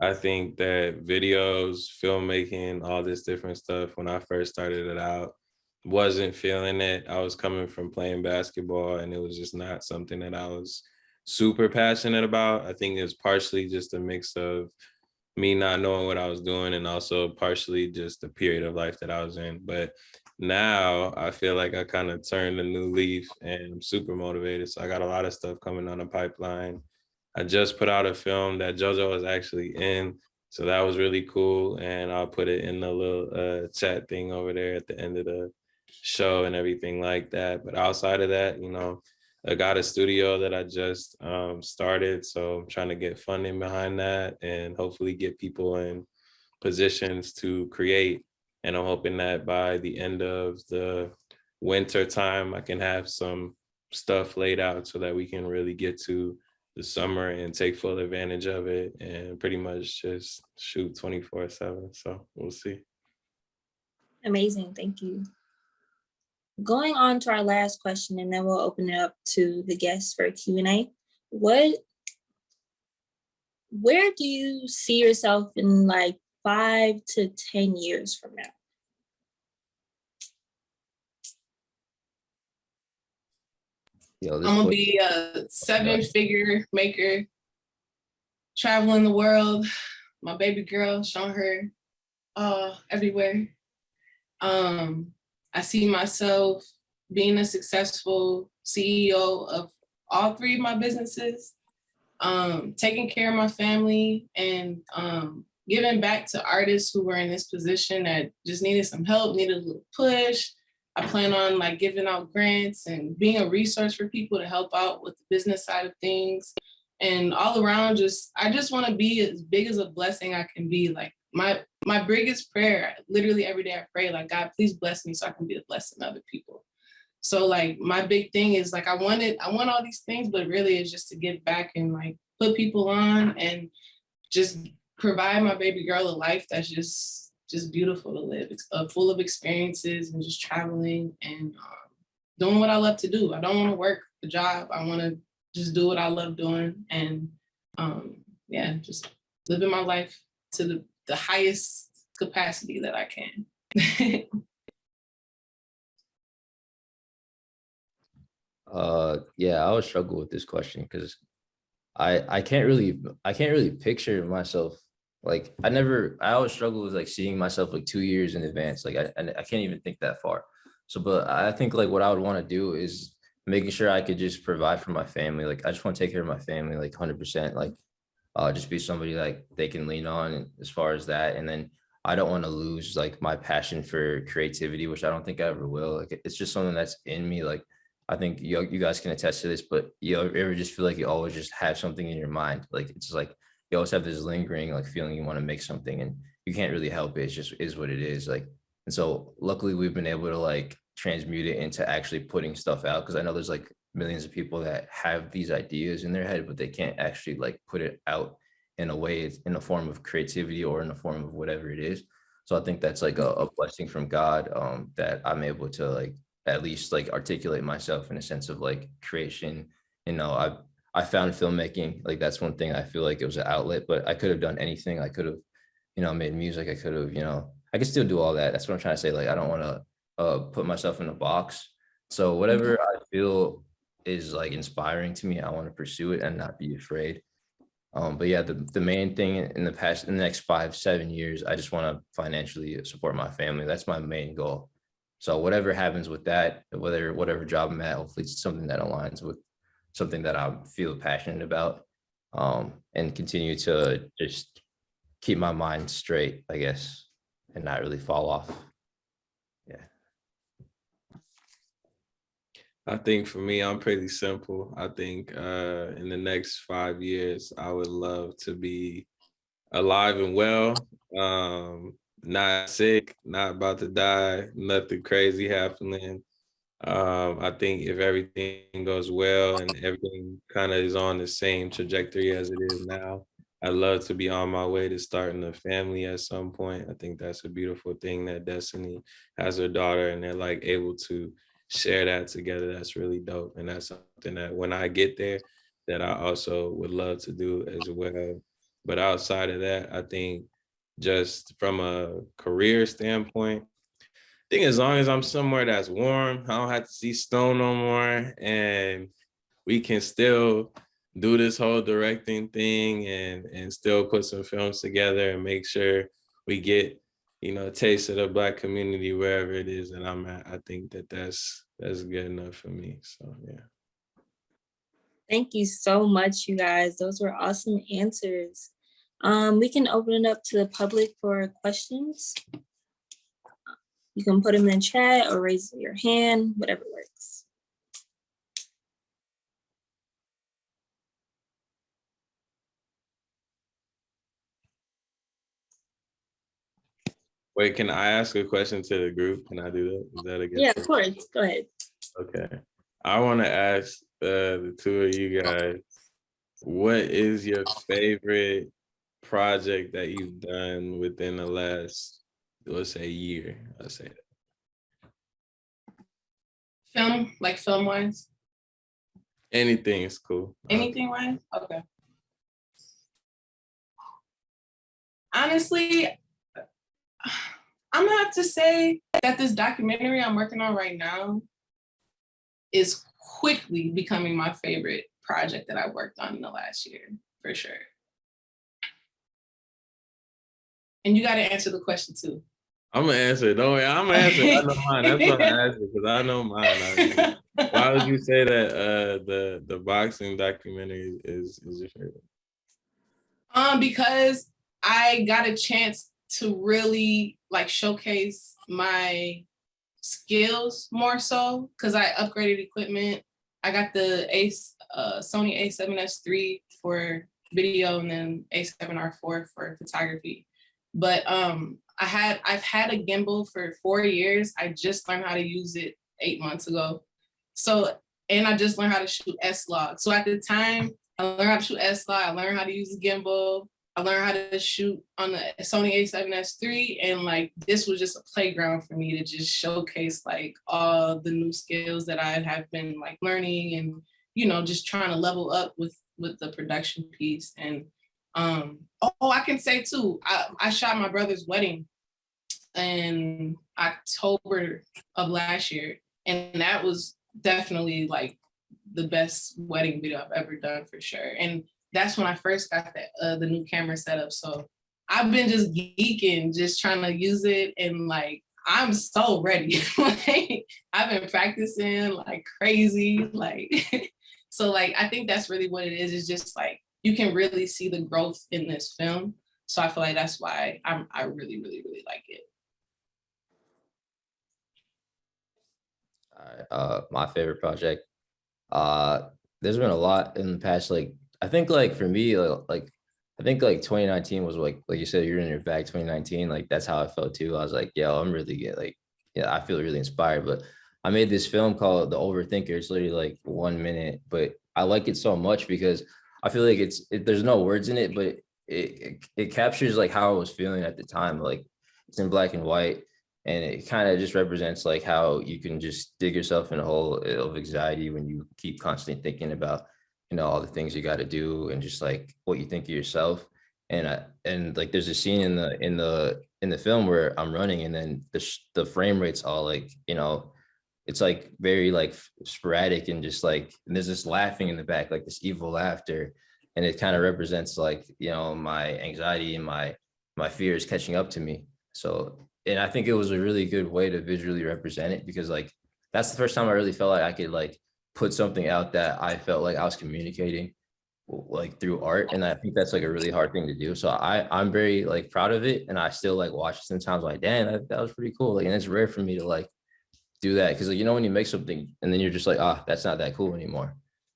I think that videos, filmmaking, all this different stuff, when I first started it out, wasn't feeling it. I was coming from playing basketball and it was just not something that I was super passionate about. I think it's partially just a mix of me not knowing what I was doing and also partially just the period of life that I was in. But now I feel like I kind of turned a new leaf and I'm super motivated. So I got a lot of stuff coming on the pipeline. I just put out a film that JoJo was actually in. So that was really cool. And I'll put it in the little uh, chat thing over there at the end of the show and everything like that. But outside of that, you know, I got a studio that I just um, started. So I'm trying to get funding behind that and hopefully get people in positions to create. And I'm hoping that by the end of the winter time, I can have some stuff laid out so that we can really get to the summer and take full advantage of it and pretty much just shoot 24 seven. So we'll see. Amazing, thank you. Going on to our last question, and then we'll open it up to the guests for Q and A. What, where do you see yourself in like five to 10 years from now? Yo, I'm gonna be a seven figure maker, traveling the world, my baby girl, showing her uh everywhere. Um, I see myself being a successful CEO of all three of my businesses, um, taking care of my family and um giving back to artists who were in this position that just needed some help, needed a little push. I plan on like giving out grants and being a resource for people to help out with the business side of things. And all around just, I just wanna be as big as a blessing I can be. Like my, my biggest prayer, literally every day I pray, like, God, please bless me so I can be a blessing to other people. So like my big thing is like, I wanted, I want all these things, but really it's just to give back and like put people on and just provide my baby girl a life that's just just beautiful to live. It's uh, full of experiences and just traveling and um, doing what I love to do. I don't want to work a job. I want to just do what I love doing and um, yeah, just living my life to the, the highest capacity that I can. Uh, yeah, I would struggle with this question because I I can't really I can't really picture myself like I never I always struggle with like seeing myself like two years in advance. Like I I can't even think that far. So, but I think like what I would want to do is making sure I could just provide for my family. Like I just want to take care of my family like hundred percent. Like uh, just be somebody like they can lean on as far as that. And then I don't want to lose like my passion for creativity, which I don't think I ever will. Like it's just something that's in me. Like I think you, you guys can attest to this, but you ever just feel like you always just have something in your mind. Like it's like you always have this lingering like feeling you want to make something and you can't really help it. It's just is what it is. Like, and so luckily we've been able to like transmute it into actually putting stuff out. Cause I know there's like millions of people that have these ideas in their head, but they can't actually like put it out in a way it's in a form of creativity or in the form of whatever it is. So I think that's like a, a blessing from God um, that I'm able to like at least like articulate myself in a sense of like creation. You know, I I found filmmaking like that's one thing I feel like it was an outlet, but I could have done anything. I could have, you know, made music. I could have, you know, I could still do all that. That's what I'm trying to say. Like I don't want to uh, put myself in a box. So whatever I feel is like inspiring to me, I want to pursue it and not be afraid. Um, but yeah, the, the main thing in the past, in the next five, seven years, I just want to financially support my family. That's my main goal. So whatever happens with that, whether whatever job I'm at, hopefully it's something that aligns with something that I feel passionate about um, and continue to just keep my mind straight, I guess, and not really fall off. Yeah. I think for me, I'm pretty simple. I think uh, in the next five years, I would love to be alive and well, um, not sick, not about to die, nothing crazy happening. Um, I think if everything goes well and everything kind of is on the same trajectory as it is now, I'd love to be on my way to starting a family at some point. I think that's a beautiful thing that Destiny has her daughter and they're like able to share that together. That's really dope. And that's something that when I get there, that I also would love to do as well. But outside of that, I think just from a career standpoint, I think as long as I'm somewhere that's warm, I don't have to see snow no more, and we can still do this whole directing thing and and still put some films together and make sure we get you know taste of the black community wherever it is that I'm at. I think that that's that's good enough for me. So yeah. Thank you so much, you guys. Those were awesome answers. Um, we can open it up to the public for questions. You can put them in chat or raise your hand, whatever works. Wait, can I ask a question to the group? Can I do that? Is that a good? Yeah, of course. Go ahead. Okay. I want to ask uh, the two of you guys, what is your favorite project that you've done within the last, let's say, year? Let's say. Film, like film wise, Anything is cool. Uh, anything wise, okay. Honestly, I'm gonna have to say that this documentary I'm working on right now is quickly becoming my favorite project that I worked on in the last year, for sure. And you gotta answer the question too. I'm gonna answer. It. Don't worry, I'm gonna answer. I know mine. That's what I asked because I know mine. already. Why would you say that uh, the the boxing documentary is is your favorite? Um, because I got a chance to really like showcase my skills more so because I upgraded equipment. I got the Ace uh, Sony A7S III for video and then A7R4 for photography. But um, I had I've had a gimbal for four years. I just learned how to use it eight months ago. So and I just learned how to shoot S log. So at the time I learned how to shoot S log. I learned how to use the gimbal. I learned how to shoot on the Sony A7S III and like this was just a playground for me to just showcase like all the new skills that I have been like learning and you know just trying to level up with with the production piece. And um oh I can say too I, I shot my brother's wedding in October of last year and that was definitely like the best wedding video I've ever done for sure. And that's when I first got that uh, the new camera set up. So I've been just geeking, just trying to use it, and like I'm so ready. like I've been practicing like crazy, like so like I think that's really what it is. It's just like you can really see the growth in this film. So I feel like that's why I'm I really really really like it. Uh, my favorite project. Uh, there's been a lot in the past, like, I think like for me, like, I think like twenty nineteen was like, like you said, you're in your bag twenty nineteen, like, that's how I felt too. I was like, yo, I'm really good, like, yeah, I feel really inspired, but I made this film called The Overthinker. It's literally like one minute, but I like it so much because I feel like it's, it, there's no words in it, but it, it, it captures like how I was feeling at the time, like, it's in black and white. And it kind of just represents like how you can just dig yourself in a hole of anxiety when you keep constantly thinking about, you know, all the things you got to do and just like what you think of yourself. And I, and like there's a scene in the in the in the film where I'm running and then the the frame rate's all like, you know, it's like very like sporadic and just like and there's this laughing in the back, like this evil laughter. And it kind of represents like, you know, my anxiety and my my fears catching up to me. So and I think it was a really good way to visually represent it because like that's the first time I really felt like I could like put something out that I felt like I was communicating like through art and I think that's like a really hard thing to do so I I'm very like proud of it and I still like watch it sometimes like damn that, that was pretty cool like and it's rare for me to like do that because like, you know when you make something and then you're just like ah that's not that cool anymore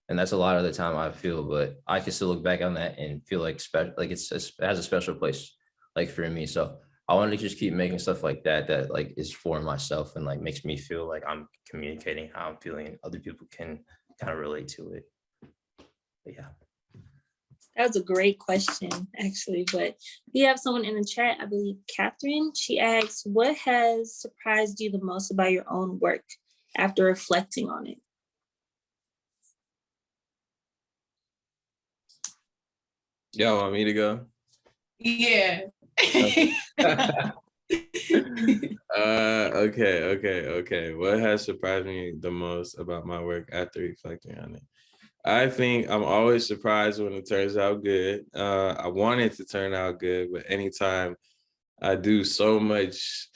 and that's a lot of the time I feel but I can still look back on that and feel like special like it's, it's it has a special place like for me so I want to just keep making stuff like that that like is for myself and like makes me feel like I'm communicating how I'm feeling and other people can kind of relate to it. But yeah. That was a great question, actually, but we have someone in the chat, I believe Catherine. She asks, what has surprised you the most about your own work after reflecting on it? Y'all want me to go? Yeah. Uh, okay, okay, okay. What has surprised me the most about my work after reflecting on it? I think I'm always surprised when it turns out good. Uh, I want it to turn out good, but anytime I do so much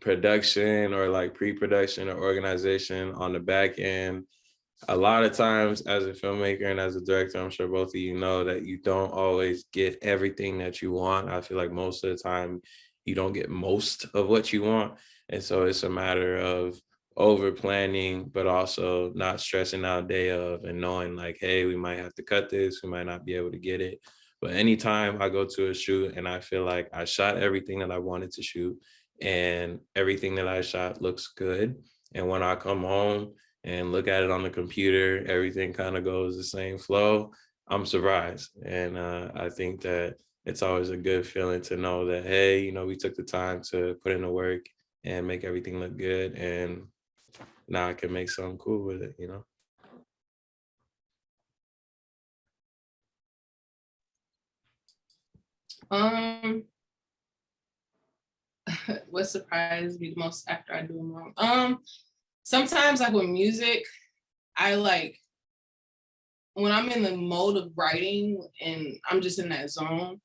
production or like pre-production or organization on the back end, a lot of times as a filmmaker and as a director, I'm sure both of you know that you don't always get everything that you want. I feel like most of the time you don't get most of what you want. And so it's a matter of over planning, but also not stressing out day of and knowing like, hey, we might have to cut this, we might not be able to get it. But anytime I go to a shoot and I feel like I shot everything that I wanted to shoot and everything that I shot looks good. And when I come home and look at it on the computer, everything kind of goes the same flow. I'm surprised. And uh, I think that it's always a good feeling to know that, hey, you know, we took the time to put in the work and make everything look good. And now I can make something cool with it, you know? Um, what surprised me the most after I do them wrong? Um, sometimes like with music, I like when I'm in the mode of writing and I'm just in that zone.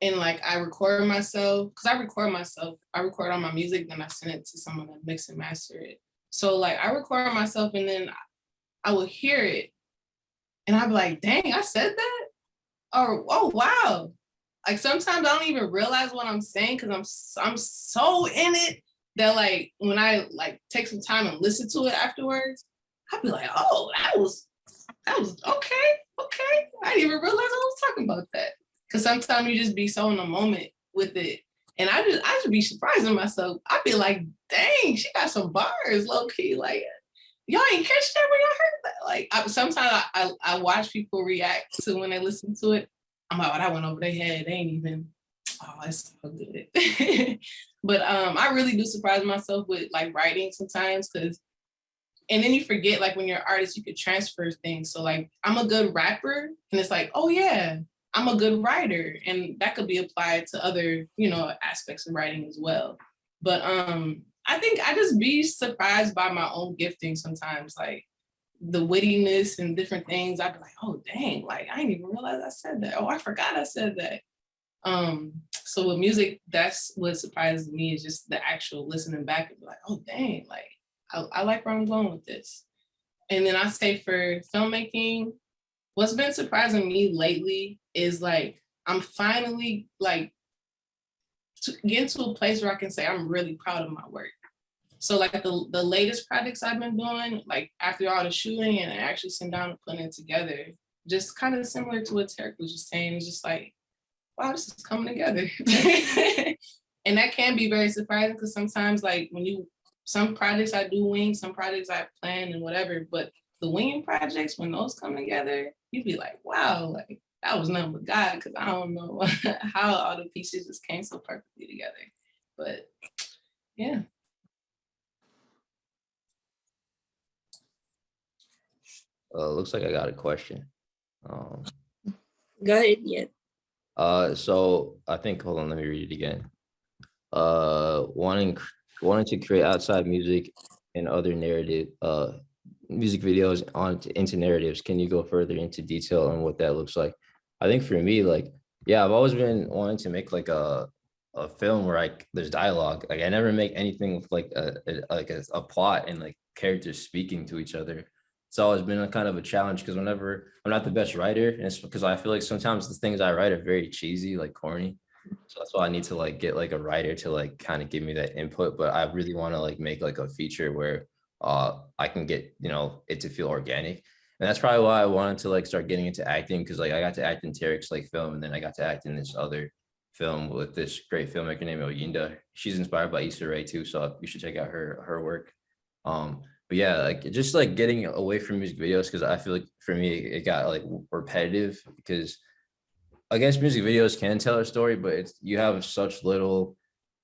And like I record myself, because I record myself, I record all my music, then I send it to someone to mix and master it. So like I record myself and then I will hear it and I'll be like, dang, I said that? Or oh wow, like sometimes I don't even realize what I'm saying because I'm I'm so in it that like when I like take some time and listen to it afterwards, I'd be like, oh, that was that was okay, okay. I didn't even realize I was talking about that. Cause sometimes you just be so in the moment with it. And I just I should be surprising myself. I'd be like, dang, she got some bars, low key. Like, y'all ain't catch that when y'all heard that. Like I, sometimes I, I I watch people react to when they listen to it. I'm like, oh, that went over their head. They ain't even, oh, it's so good. but um, I really do surprise myself with like writing sometimes because, and then you forget like when you're an artist, you could transfer things. So like, I'm a good rapper and it's like, oh yeah, I'm a good writer. And that could be applied to other, you know, aspects of writing as well. But um, I think I just be surprised by my own gifting sometimes. Like the wittiness and different things, I'd be like, oh dang, like I didn't even realize I said that. Oh, I forgot I said that. Um, so with music, that's what surprises me is just the actual listening back and be like, oh dang, like I, I like where I'm going with this. And then I say for filmmaking, what's been surprising me lately is like I'm finally like to get to a place where I can say I'm really proud of my work. So like the, the latest projects I've been doing, like after all the shooting and actually sitting down and putting it together, just kind of similar to what Tarek was just saying, it's just like, wow, this is coming together. and that can be very surprising because sometimes like when you, some projects I do wing, some projects I plan and whatever, but the winging projects, when those come together, you'd be like, wow, like that was nothing but God, because I don't know how all the pieces just came so perfectly together. But yeah. Uh, looks like I got a question. Um, Go ahead, yeah. Uh, so I think, hold on, let me read it again. Uh, wanting, wanting to create outside music and other narrative, uh, music videos on into narratives. Can you go further into detail on what that looks like? I think for me, like, yeah, I've always been wanting to make like a, a film where like there's dialogue. Like I never make anything with like a, a like a, a plot and like characters speaking to each other it's always been a kind of a challenge because whenever I'm not the best writer, and it's because I feel like sometimes the things I write are very cheesy, like corny. So that's why I need to like get like a writer to like kind of give me that input. But I really want to like make like a feature where uh I can get, you know, it to feel organic. And that's probably why I wanted to like start getting into acting because like I got to act in Tarek's like film and then I got to act in this other film with this great filmmaker named Oyinda. She's inspired by Issa Rae too, so you should check out her her work. Um, but yeah, like just like getting away from music videos because I feel like for me it got like repetitive because I guess music videos can tell a story, but it's you have such little.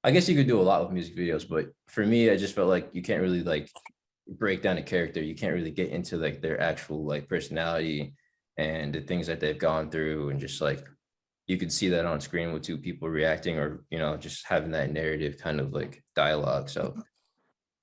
I guess you could do a lot with music videos, but for me, I just felt like you can't really like break down a character. You can't really get into like their actual like personality and the things that they've gone through and just like you could see that on screen with two people reacting or, you know, just having that narrative kind of like dialogue. So mm-hmm.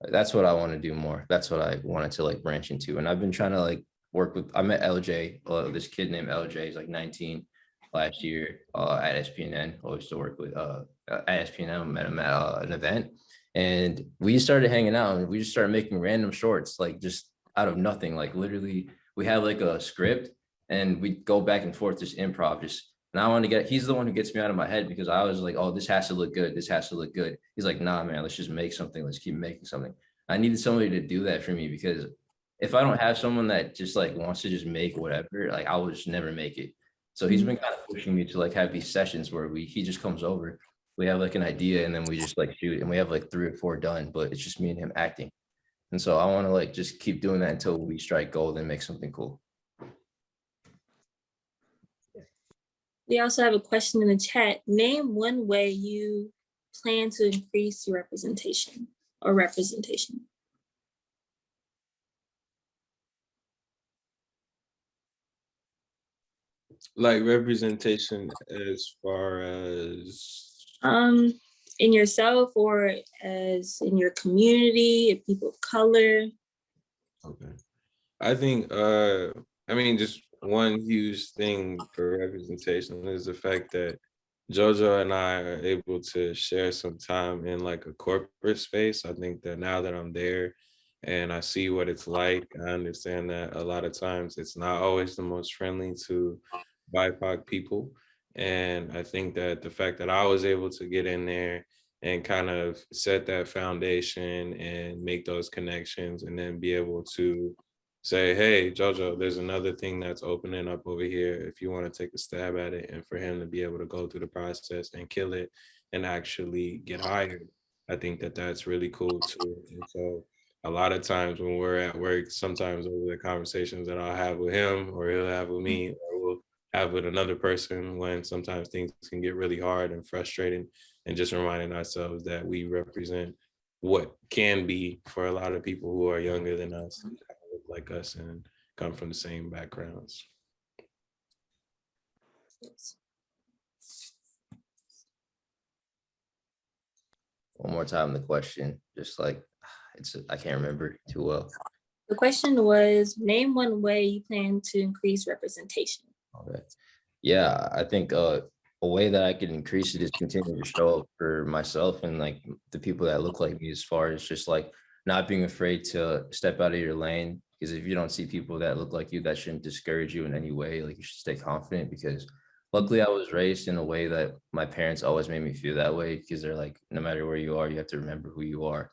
That's what I want to do more. That's what I wanted to like branch into. And I've been trying to like work with, I met LJ, uh, this kid named LJ, he's like 19 last year uh, at SPNN. I used to work with uh, at SPNN, met him at uh, an event. And we started hanging out and we just started making random shorts, like just out of nothing. Like literally, we have like a script and we go back and forth, just improv, just and I want to get, he's the one who gets me out of my head because I was like, oh, this has to look good. This has to look good. He's like, nah, man, let's just make something. Let's keep making something. I needed somebody to do that for me because if I don't have someone that just like wants to just make whatever, like I will just never make it. So he's been mm-hmm. kind of pushing me to like have these sessions where we, he just comes over, we have like an idea and then we just like shoot and we have like three or four done, but it's just me and him acting. And so I want to like just keep doing that until we strike gold and make something cool. We also have a question in the chat. Name one way you plan to increase your representation or representation. Like representation as far as Um, in yourself or as in your community, of people of color. Okay. I think, uh, I mean, just one huge thing for representation is the fact that Jojo and I are able to share some time in like a corporate space. I think that now that I'm there and I see what it's like, I understand that a lot of times it's not always the most friendly to BIPOC people. And I think that the fact that I was able to get in there and kind of set that foundation and make those connections and then be able to say, hey, Jojo, there's another thing that's opening up over here if you want to take a stab at it and for him to be able to go through the process and kill it and actually get hired. I think that that's really cool too. And so a lot of times when we're at work, sometimes over the conversations that I'll have with him or he'll have with me mm-hmm. or we'll have with another person when sometimes things can get really hard and frustrating and just reminding ourselves that we represent what can be for a lot of people who are younger than us, look like us and come from the same backgrounds. One more time, the question, just like, it's, I can't remember too well. The question was, name one way you plan to increase representation. Okay. Yeah, I think uh, a way that I can increase it is continue to show up for myself and like the people that look like me as far as just like not being afraid to step out of your lane. Because if you don't see people that look like you, that shouldn't discourage you in any way. Like you should stay confident because luckily I was raised in a way that my parents always made me feel that way because they're like, no matter where you are, you have to remember who you are.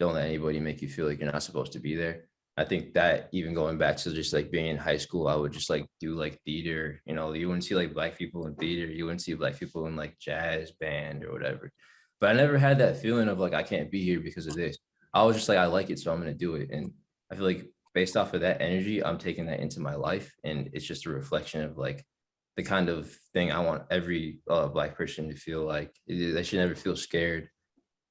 Don't let anybody make you feel like you're not supposed to be there. I think that even going back to just like being in high school, I would just like do like theater, you know, you wouldn't see like black people in theater, you wouldn't see black people in like jazz band or whatever. But I never had that feeling of like, I can't be here because of this. I was just like, I like it, so I'm gonna do it. And I feel like based off of that energy, I'm taking that into my life. And it's just a reflection of like the kind of thing I want every uh, black person to feel like they should never feel scared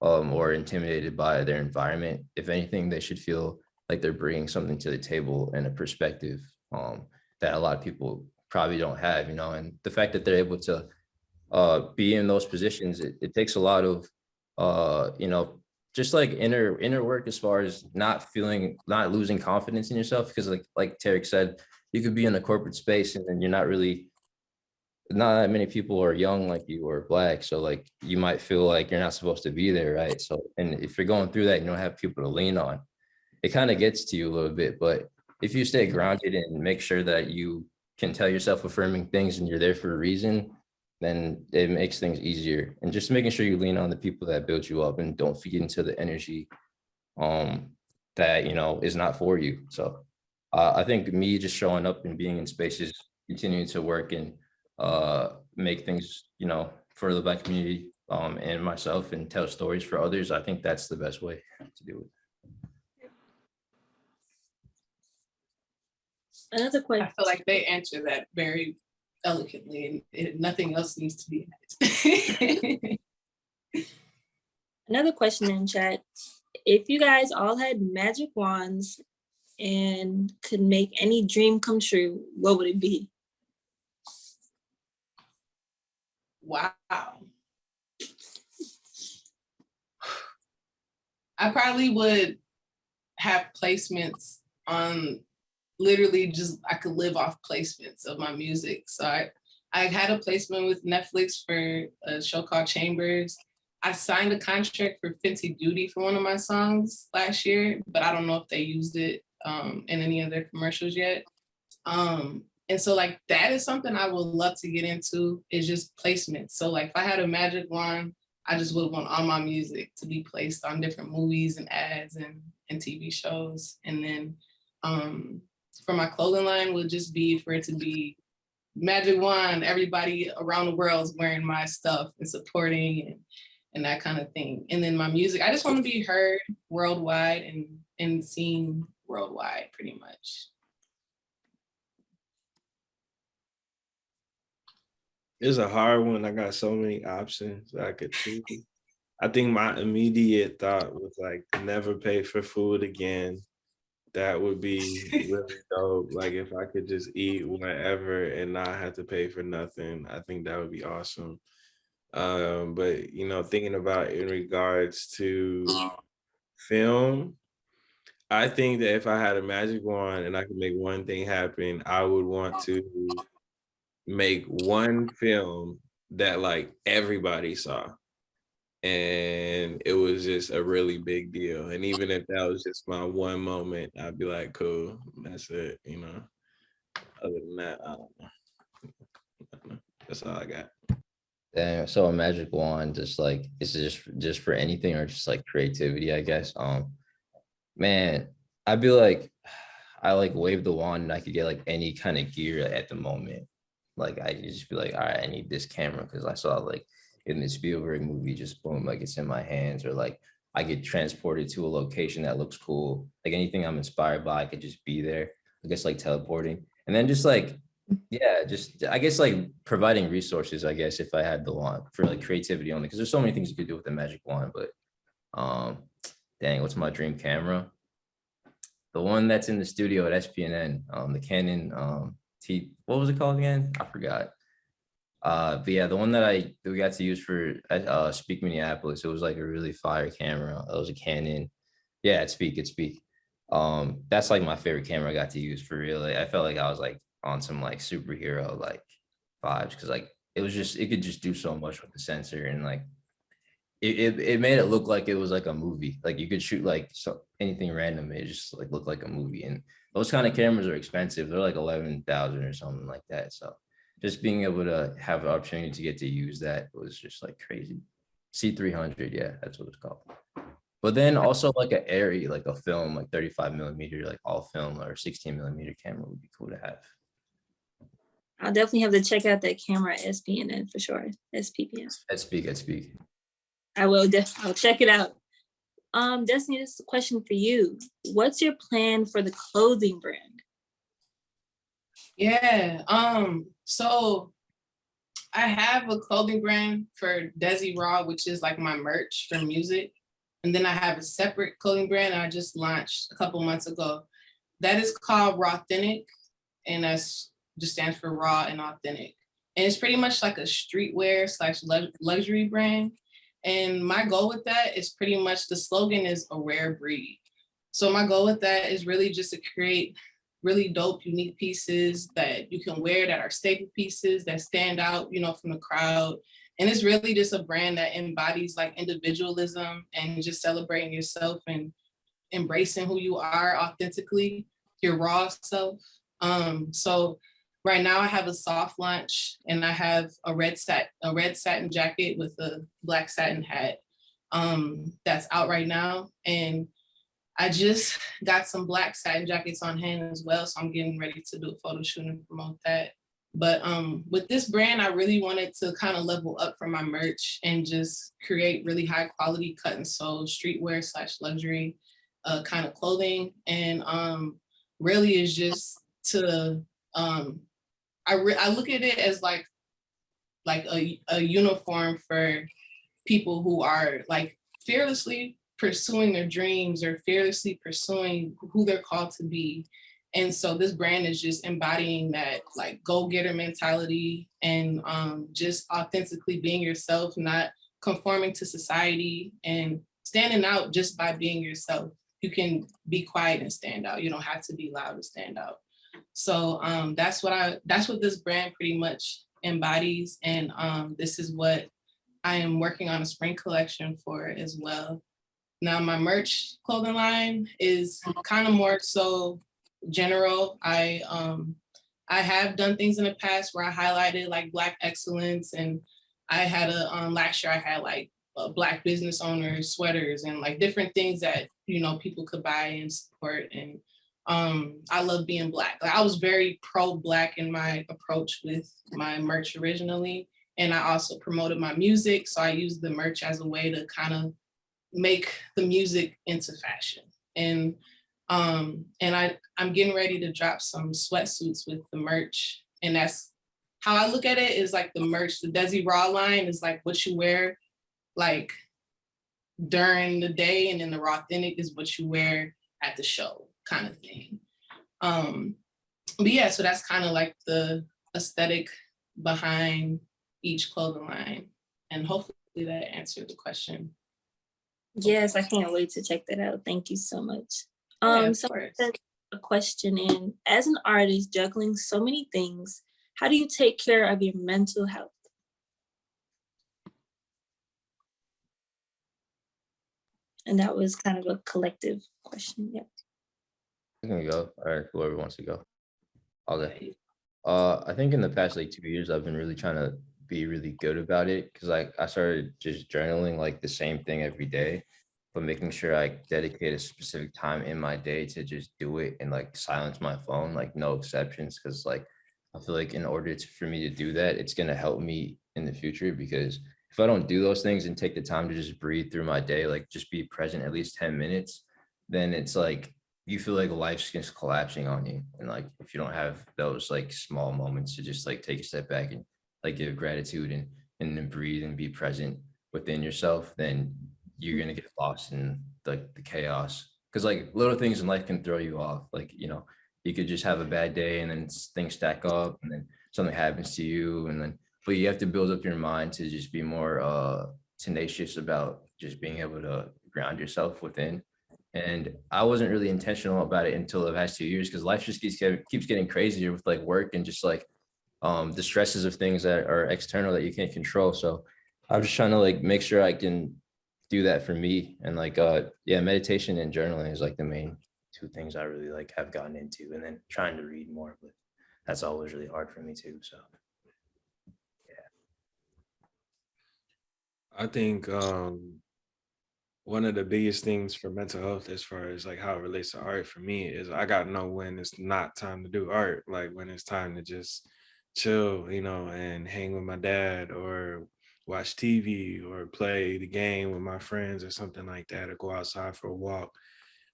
um, or intimidated by their environment. If anything, they should feel like they're bringing something to the table and a perspective um, that a lot of people probably don't have, you know, and the fact that they're able to uh, be in those positions, it, it takes a lot of, uh, you know, just like inner inner work as far as not feeling, not losing confidence in yourself. Because like, like Tarek said, you could be in a corporate space and then you're not really, not that many people are young like you or black. So like, you might feel like you're not supposed to be there, right? So, and if you're going through that, you don't have people to lean on it kind of gets to you a little bit, but if you stay grounded and make sure that you can tell yourself affirming things and you're there for a reason, then it makes things easier. And just making sure you lean on the people that build you up and don't feed into the energy um, that, you know, is not for you. So uh, I think me just showing up and being in spaces, continuing to work and uh, make things, you know, for the black community um, and myself and tell stories for others, I think that's the best way to do it. Another question. I question. feel like they answer that very eloquently and nothing else needs to be added. Another question in chat. If you guys all had magic wands and could make any dream come true, what would it be? Wow. I probably would have placements on literally just I could live off placements of my music. So I I had a placement with Netflix for a show called Chambers. I signed a contract for Fenty Beauty for one of my songs last year, but I don't know if they used it um, in any of their commercials yet. Um, and so like that is something I would love to get into is just placement. So like if I had a magic wand, I just would want all my music to be placed on different movies and ads and, and TV shows. And then um, for my clothing line would just be for it to be magic wand, everybody around the world is wearing my stuff and supporting and, and that kind of thing. And then my music, I just want to be heard worldwide and, and seen worldwide pretty much. It's a hard one. I got so many options I could choose. I think my immediate thought was like never pay for food again. That would be really dope. Like if I could just eat whenever and not have to pay for nothing, I think that would be awesome. Um, but you know, thinking about in regards to film, I think that if I had a magic wand and I could make one thing happen, I would want to make one film that like everybody saw and it was just a really big deal and even if that was just my one moment i'd be like cool that's it you know other than that i don't know, that's all i got Damn, so a magic wand, just like, is it just, just for anything or just like creativity, I guess? Um, man, I'd be like, I like wave the wand and I could get like any kind of gear at the moment. Like I just be like, all right, I need this camera because I saw like in the Spielberg movie, just boom, like it's in my hands or like I get transported to a location that looks cool. Like anything I'm inspired by, I could just be there. I guess like teleporting and then just like yeah, just I guess like providing resources, I guess, if I had the wand for like creativity only, because there's so many things you could do with the magic wand, but um dang, what's my dream camera? The one that's in the studio at SPNN, um, the Canon um T, what was it called again? I forgot. Uh, but yeah, the one that I we got to use for uh Speak Minneapolis, it was like a really fire camera. It was a Canon. Yeah, it Speak, it Speak. Um, that's like my favorite camera I got to use for real. Like, I felt like I was like on some like superhero like vibes because like it was just it could just do so much with the sensor and like it, it, it made it look like it was like a movie like you could shoot like so anything random it just like looked like a movie and those kind of cameras are expensive they're like 11,000 or something like that so just being able to have the opportunity to get to use that was just like crazy c300 yeah that's what it's called but then also like an ARRI like a film like 35 millimeter like all film or 16 millimeter camera would be cool to have I'll definitely have to check out that camera at SPNN for sure. SPPN. At speak. I will. def- I'll check it out. Um, Destiny, this is a question for you. What's your plan for the clothing brand? Yeah. Um. So I have a clothing brand for Desi Raw, which is like my merch for music, and then I have a separate clothing brand I just launched a couple months ago. That is called Raw Authentic, and that's just stands for raw and authentic. And it's pretty much like a streetwear slash luxury brand. And my goal with that is pretty much the slogan is a rare breed. So my goal with that is really just to create really dope, unique pieces that you can wear that are staple pieces that stand out, you know, from the crowd. And it's really just a brand that embodies like individualism and just celebrating yourself and embracing who you are authentically, your raw self. Um, so right now I have a soft launch and I have a red sat a red satin jacket with a black satin hat um, that's out right now. And I just got some black satin jackets on hand as well. So I'm getting ready to do a photo shoot and promote that. But um, with this brand, I really wanted to kind of level up for my merch and just create really high quality cut and sew streetwear slash luxury uh, kind of clothing. And um, really is just to um, I I look at it as like like a, a uniform for people who are like fearlessly pursuing their dreams or fearlessly pursuing who they're called to be And so this brand is just embodying that like go-getter mentality and um, just authentically being yourself, not conforming to society and standing out just by being yourself. You can be quiet and stand out. You don't have to be loud to stand out. So um, that's what I, that's what this brand pretty much embodies. And um, this is what I am working on a spring collection for as well. Now my merch clothing line is kind of more so general. I um I have done things in the past where I highlighted like black excellence and I had a um last year I had like black business owners sweaters and like different things that you know people could buy and support and um I love being black. Like, I was very pro black in my approach with my merch originally and I also promoted my music so I used the merch as a way to kind of make the music into fashion. And um and i i'm getting ready to drop some sweatsuits with the merch. And that's how i look at it is like the merch the desi raw line is like what you wear like during the day and then the raw authentic is what you wear at the show kind of thing. Um but yeah so that's kind of like the aesthetic behind each clothing line. And hopefully that answered the question Yes, I can't wait to check that out. Thank you so much. Um, of so a question in, as an artist juggling so many things, how do you take care of your mental health? And that was kind of a collective question, yeah. I'm gonna go, or whoever wants to go. I'll go. Uh, I think in the past like two years, I've been really trying to be really good about it because like I started just journaling like the same thing every day, but making sure I dedicate a specific time in my day to just do it and like silence my phone, like no exceptions. Cause like I feel like in order to, for me to do that, it's gonna help me in the future because if I don't do those things and take the time to just breathe through my day, like just be present at least 10 minutes, then it's like you feel like life's just collapsing on you. And like if you don't have those like small moments to just like take a step back and like give gratitude and and then breathe and be present within yourself, then you're gonna get lost in like the chaos. Cause like little things in life can throw you off. Like, you know, you could just have a bad day and then things stack up and then something happens to you and then but you have to build up your mind to just be more uh tenacious about just being able to ground yourself within and I wasn't really intentional about it until the past two years because life just keeps keeps getting crazier with like work and just like um the stresses of things that are external that you can't control. So I'm just trying to like make sure I can do that for me and like uh yeah, meditation and journaling is like the main two things I really like have gotten into and then trying to read more, but that's always really hard for me too. So yeah, I think um, one of the biggest things for mental health, as far as like how it relates to art for me, is I gotta know when it's not time to do art, like when it's time to just chill, you know, and hang with my dad or watch TV or play the game with my friends or something like that, or go outside for a walk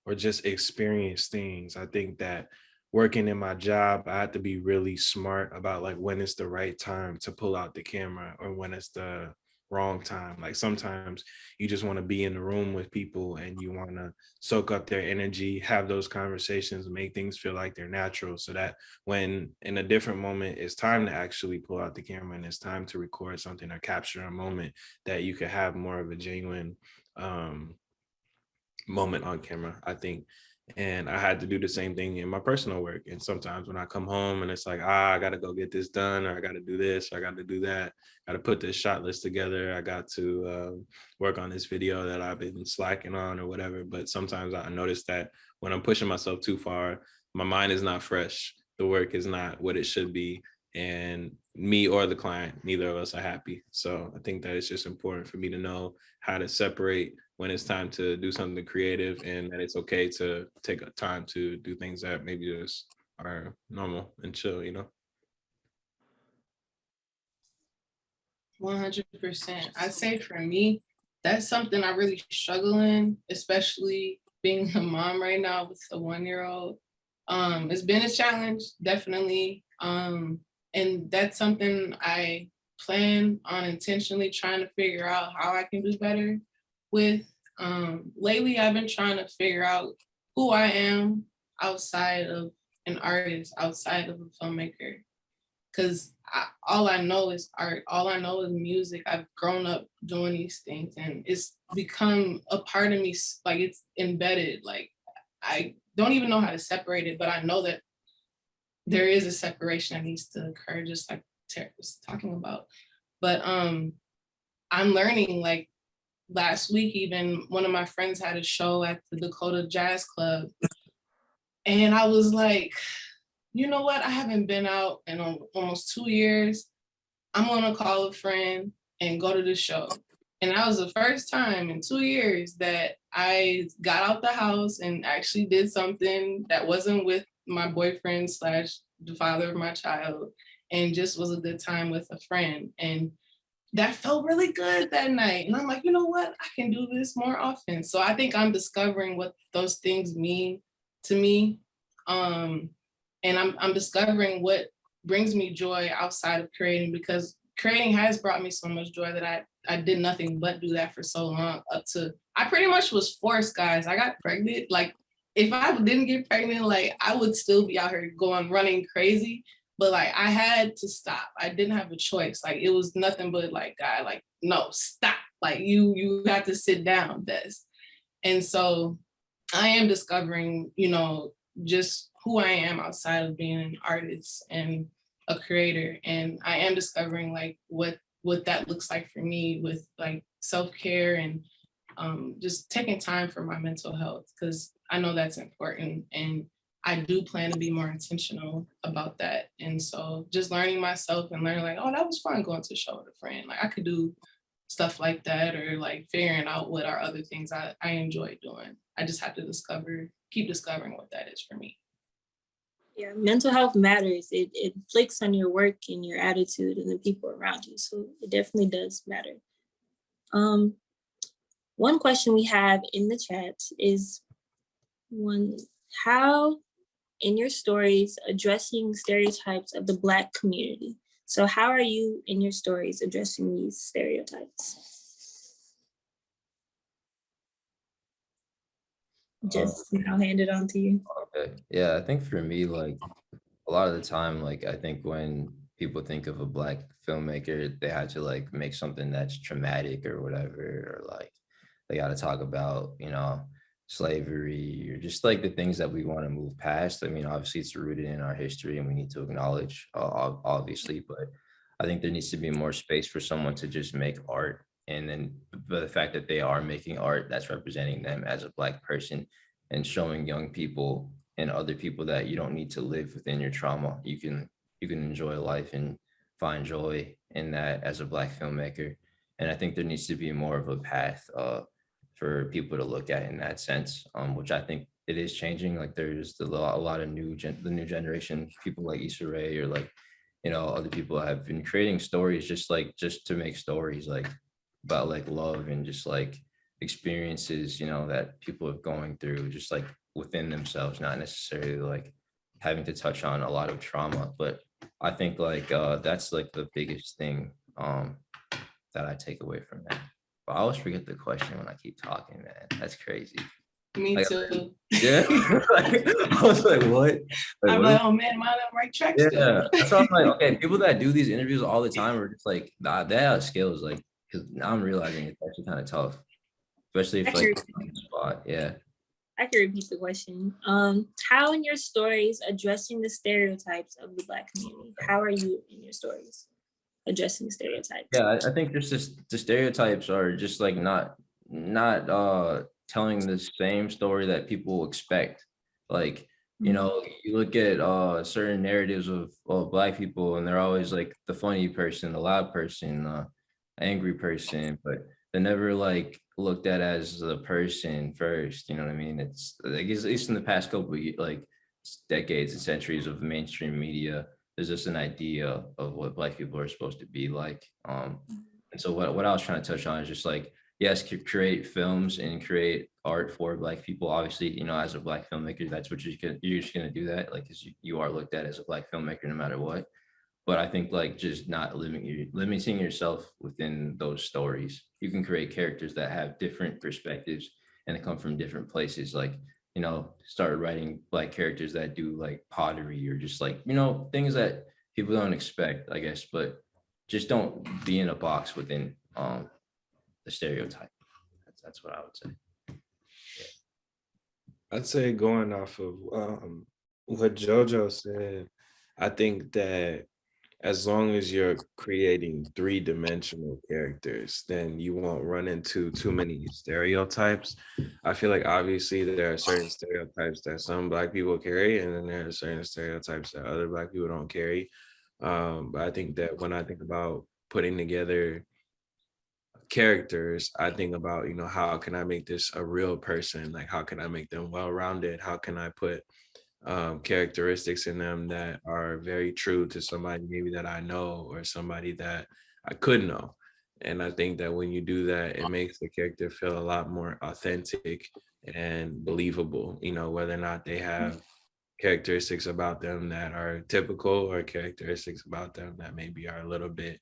or just experience things. I think that working in my job, I have to be really smart about like when it's the right time to pull out the camera or when it's the wrong time. Like sometimes you just want to be in the room with people and you want to soak up their energy, have those conversations, make things feel like they're natural so that when in a different moment it's time to actually pull out the camera and it's time to record something or capture a moment that you could have more of a genuine um moment on camera, I think. And I had to do the same thing in my personal work. And sometimes when I come home and it's like, ah, I got to go get this done, or I got to do this, or I got to do that, got to put this shot list together. I got to um, work on this video that I've been slacking on or whatever. But sometimes I notice that when I'm pushing myself too far, my mind is not fresh. The work is not what it should be. And me or the client, neither of us are happy. So I think that it's just important for me to know how to separate when it's time to do something creative and that it's okay to take a time to do things that maybe just are normal and chill, you know? One hundred percent. I'd say for me, that's something I really struggle in, especially being a mom right now with a one-year-old. Um, it's been a challenge, definitely. Um, and that's something I plan on intentionally trying to figure out how I can do better with. Um, lately, I've been trying to figure out who I am outside of an artist outside of a filmmaker. Cause all I know is art, all I know is music. I've grown up doing these things and it's become a part of me, like it's embedded, like I don't even know how to separate it, but I know that there is a separation that needs to occur, just like Tara was talking about. But um, I'm learning like last week, even one of my friends had a show at the Dakota Jazz Club. And I was like, you know what? I haven't been out in almost two years. I'm gonna call a friend and go to the show. And that was the first time in two years that I got out the house and actually did something that wasn't with my boyfriend slash the father of my child and just was a good time with a friend. And that felt really good that night. And I'm like, you know what? I can do this more often. So I think I'm discovering what those things mean to me. Um, and I'm, I'm discovering what brings me joy outside of creating because creating has brought me so much joy that I, I did nothing but do that for so long up to, I pretty much was forced, guys. I got pregnant. Like, if I didn't get pregnant, like, I would still be out here going running crazy but like I had to stop. I didn't have a choice. Like it was nothing but like God, like no, stop. Like you, you have to sit down, Des. And so I am discovering, you know, just who I am outside of being an artist and a creator. And I am discovering like what what that looks like for me with like self-care and um, just taking time for my mental health because I know that's important and I do plan to be more intentional about that. And so just learning myself and learning like, oh, that was fun going to show with a friend. Like I could do stuff like that or like figuring out what are other things I, I enjoy doing. I just have to discover, keep discovering what that is for me. Yeah, mental health matters. It it flicks on your work and your attitude and the people around you. So it definitely does matter. Um, one question we have in the chat is one, how in your stories addressing stereotypes of the Black community? So how are you in your stories addressing these stereotypes? Uh, Just, I'll hand it on to you. Okay, yeah, I think for me, like a lot of the time, like I think when people think of a black filmmaker, they had to like make something that's traumatic or whatever, or like they got to talk about, you know, slavery or just like the things that we want to move past. I mean, obviously it's rooted in our history and we need to acknowledge, uh, obviously, but I think there needs to be more space for someone to just make art. And then but the fact that they are making art that's representing them as a black person and showing young people and other people that you don't need to live within your trauma. You can you can enjoy life and find joy in that as a black filmmaker. And I think there needs to be more of a path uh, for people to look at in that sense, um, which I think it is changing. Like there's the, a lot of new gen, the new generation people like Issa Rae or like you know other people have been creating stories just like just to make stories like about like love and just like experiences you know that people are going through just like within themselves not necessarily like having to touch on a lot of trauma but i think like uh that's like the biggest thing um that i take away from that i always forget the question when i keep talking man that's crazy Me Like, too. yeah Like, i was like what Like, I'm what like, oh man, am I on the right track yeah, still? that's why I'm like, okay, people that do these interviews all the time are just like, nah, they have skills, like, because now I'm realizing it's actually kind of tough, especially if like Actually- on the spot, yeah. I can repeat the question. Um, how in your stories addressing the stereotypes of the Black community? How are you in your stories addressing stereotypes? Yeah, I, I think just this, the stereotypes are just like not, not uh telling the same story that people expect. Like, you Mhm. know, you look at uh certain narratives of, of black people and they're always like the funny person, the loud person, uh angry person, but they're never like looked at as the person first, you know what I mean? It's like at least in the past couple of like decades and centuries of mainstream media, there's just an idea of what black people are supposed to be like. Um and so what, what I was trying to touch on is just like, yes, create films and create art for black people. Obviously, you know, as a black filmmaker, that's what you're gonna, you're just gonna do that, like, because you, you are looked at as a black filmmaker no matter what. But I think like just not limiting limiting yourself within those stories. You can create characters that have different perspectives and they come from different places. Like you know, started writing black characters that do like pottery or just like, you know, things that people don't expect, I guess, but just don't be in a box within um the stereotype. That's that's what I would say. I'd say going off of um, what Jojo said, I think that as long as you're creating three dimensional characters, then you won't run into too many stereotypes. I feel like obviously there are certain stereotypes that some black people carry, and then there are certain stereotypes that other black people don't carry. Um, but I think that when I think about putting together characters, I think about, you know, how can I make this a real person? Like, how can I make them well-rounded? How can I put um, characteristics in them that are very true to somebody maybe that I know or somebody that I could know? And I think that when you do that, it makes the character feel a lot more authentic and believable, you know, whether or not they have characteristics about them that are typical or characteristics about them that maybe are a little bit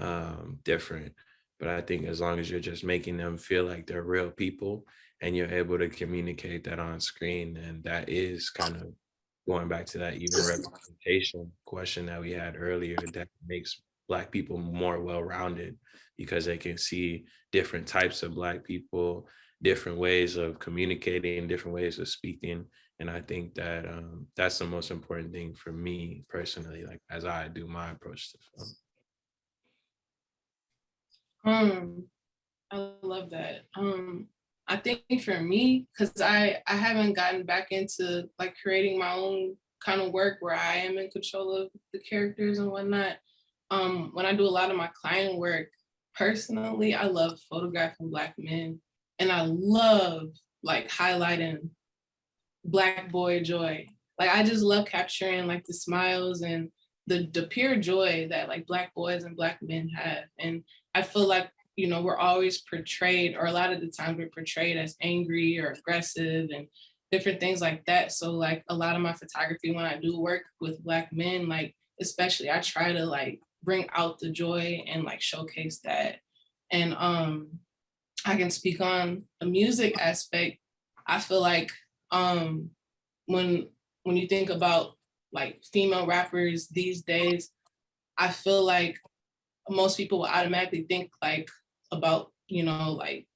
um, different. But I think as long as you're just making them feel like they're real people and you're able to communicate that on screen, and that is kind of going back to that even representation question that we had earlier that makes Black people more well-rounded because they can see different types of Black people, different ways of communicating, different ways of speaking. And I think that um, that's the most important thing for me personally, like as I do my approach to film. Um, I love that. Um, I think for me, because I I haven't gotten back into like creating my own kind of work where I am in control of the characters and whatnot. Um, when I do a lot of my client work, personally, I love photographing Black men, and I love like highlighting Black boy joy. Like I just love capturing like the smiles and the the pure joy that like Black boys and Black men have, and I feel like, you know, we're always portrayed, or a lot of the times we're portrayed as angry or aggressive and different things like that. So like a lot of my photography, when I do work with Black men, like especially I try to like bring out the joy and like showcase that. And um, I can speak on the music aspect. I feel like um, when when you think about like female rappers these days, I feel like most people will automatically think like about, you know, like,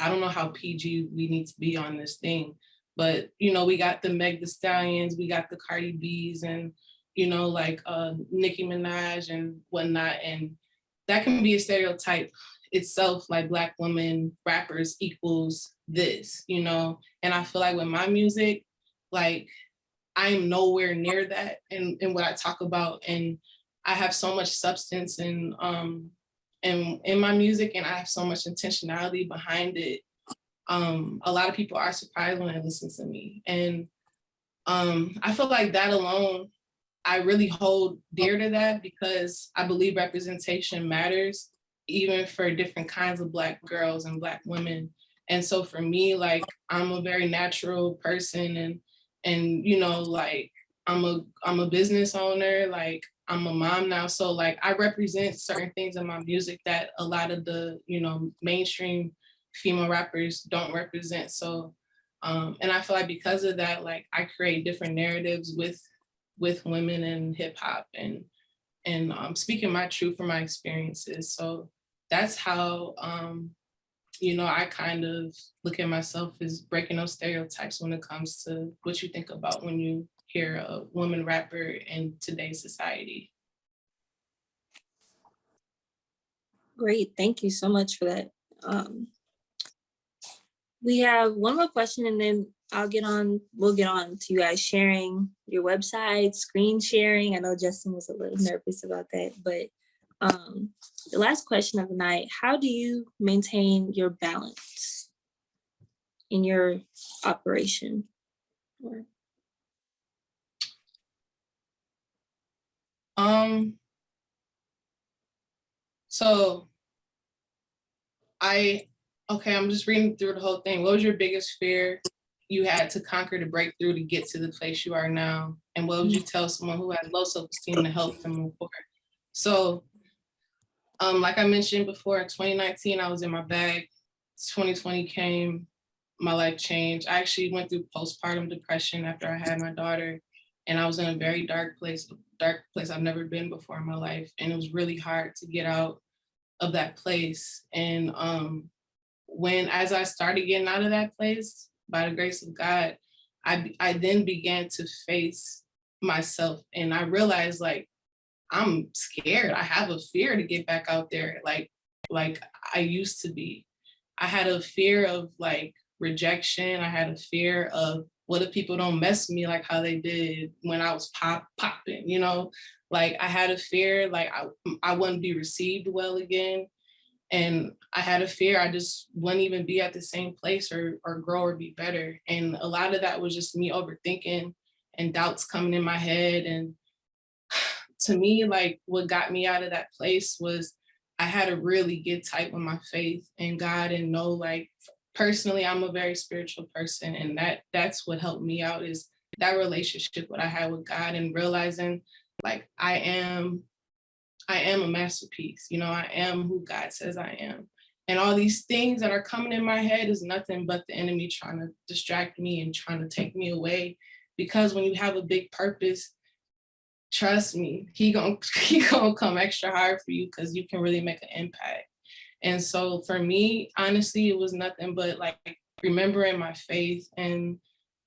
I don't know how PG we need to be on this thing, but you know, we got the Meg the Stallions, we got the Cardi B's and, you know, like uh, Nicki Minaj and whatnot. And that can be a stereotype itself, like black women rappers equals this, you know? And I feel like with my music, like I'm nowhere near that in, in what I talk about. And I have so much substance and um in, in my music and I have so much intentionality behind it. Um, a lot of people are surprised when they listen to me. And um, I feel like that alone, I really hold dear to that because I believe representation matters even for different kinds of Black girls and Black women. And so for me, like, I'm a very natural person and, and you know, like, I'm a, I'm a business owner, like, I'm a mom now, so like I represent certain things in my music that a lot of the, you know, mainstream female rappers don't represent. So, um, and I feel like because of that, like I create different narratives with with women and hip hop and and um, speaking my truth from my experiences. So that's how, um, you know, I kind of look at myself as breaking those stereotypes when it comes to what you think about when you hear a woman rapper in today's society. Great, thank you so much for that. Um, we have one more question and then I'll get on, we'll get on to you guys sharing your website, screen sharing. I know Justin was a little nervous about that, but um, the last question of the night, how do you maintain your balance in your operation? Or- Um, so I, okay, I'm just reading through the whole thing. What was your biggest fear you had to conquer to break through to get to the place you are now? And what would you tell someone who has low self-esteem to help them move forward? So, um, like I mentioned before, in 2019, I was in my bag. 2020 came. my life changed. I actually went through postpartum depression after I had my daughter. And I was in a very dark place, dark place I've never been before in my life. And it was really hard to get out of that place. And um, when, as I started getting out of that place, by the grace of God, I, I then began to face myself and I realized like, I'm scared. I have a fear to get back out there like, like I used to be. I had a fear of like rejection. I had a fear of what if people don't mess with me like how they did when I was pop popping, you know? Like I had a fear like I, I wouldn't be received well again. And I had a fear I just wouldn't even be at the same place or or grow or be better. And a lot of that was just me overthinking and doubts coming in my head. And to me, like what got me out of that place was I had to really get tight with my faith and God and know like personally I'm a very spiritual person and that that's what helped me out is that relationship what I had with God and realizing like I am I am a masterpiece you know I am who God says I am. And all these things that are coming in my head is nothing but the enemy trying to distract me and trying to take me away. Because when you have a big purpose trust me he gonna he gonna come extra hard for you because you can really make an impact and so for me, honestly, it was nothing but like remembering my faith and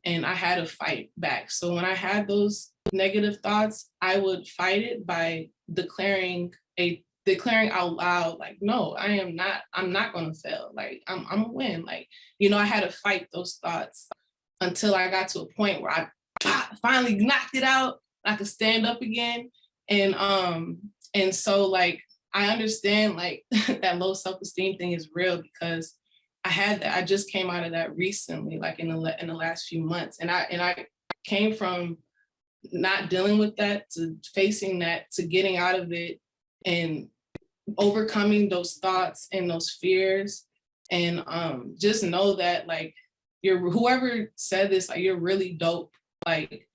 and I had to fight back. So when I had those negative thoughts, I would fight it by declaring a declaring out loud, like, no, I am not, I'm not gonna fail. Like I'm I'm a win. Like, you know, I had to fight those thoughts until I got to a point where I finally knocked it out. I could stand up again. And um, and so like I understand like that low self-esteem thing is real because I had that. I just came out of that recently, like in the in the last few months, and I and I came from not dealing with that to facing that to getting out of it and overcoming those thoughts and those fears and um just know that like you're whoever said this like you're really dope like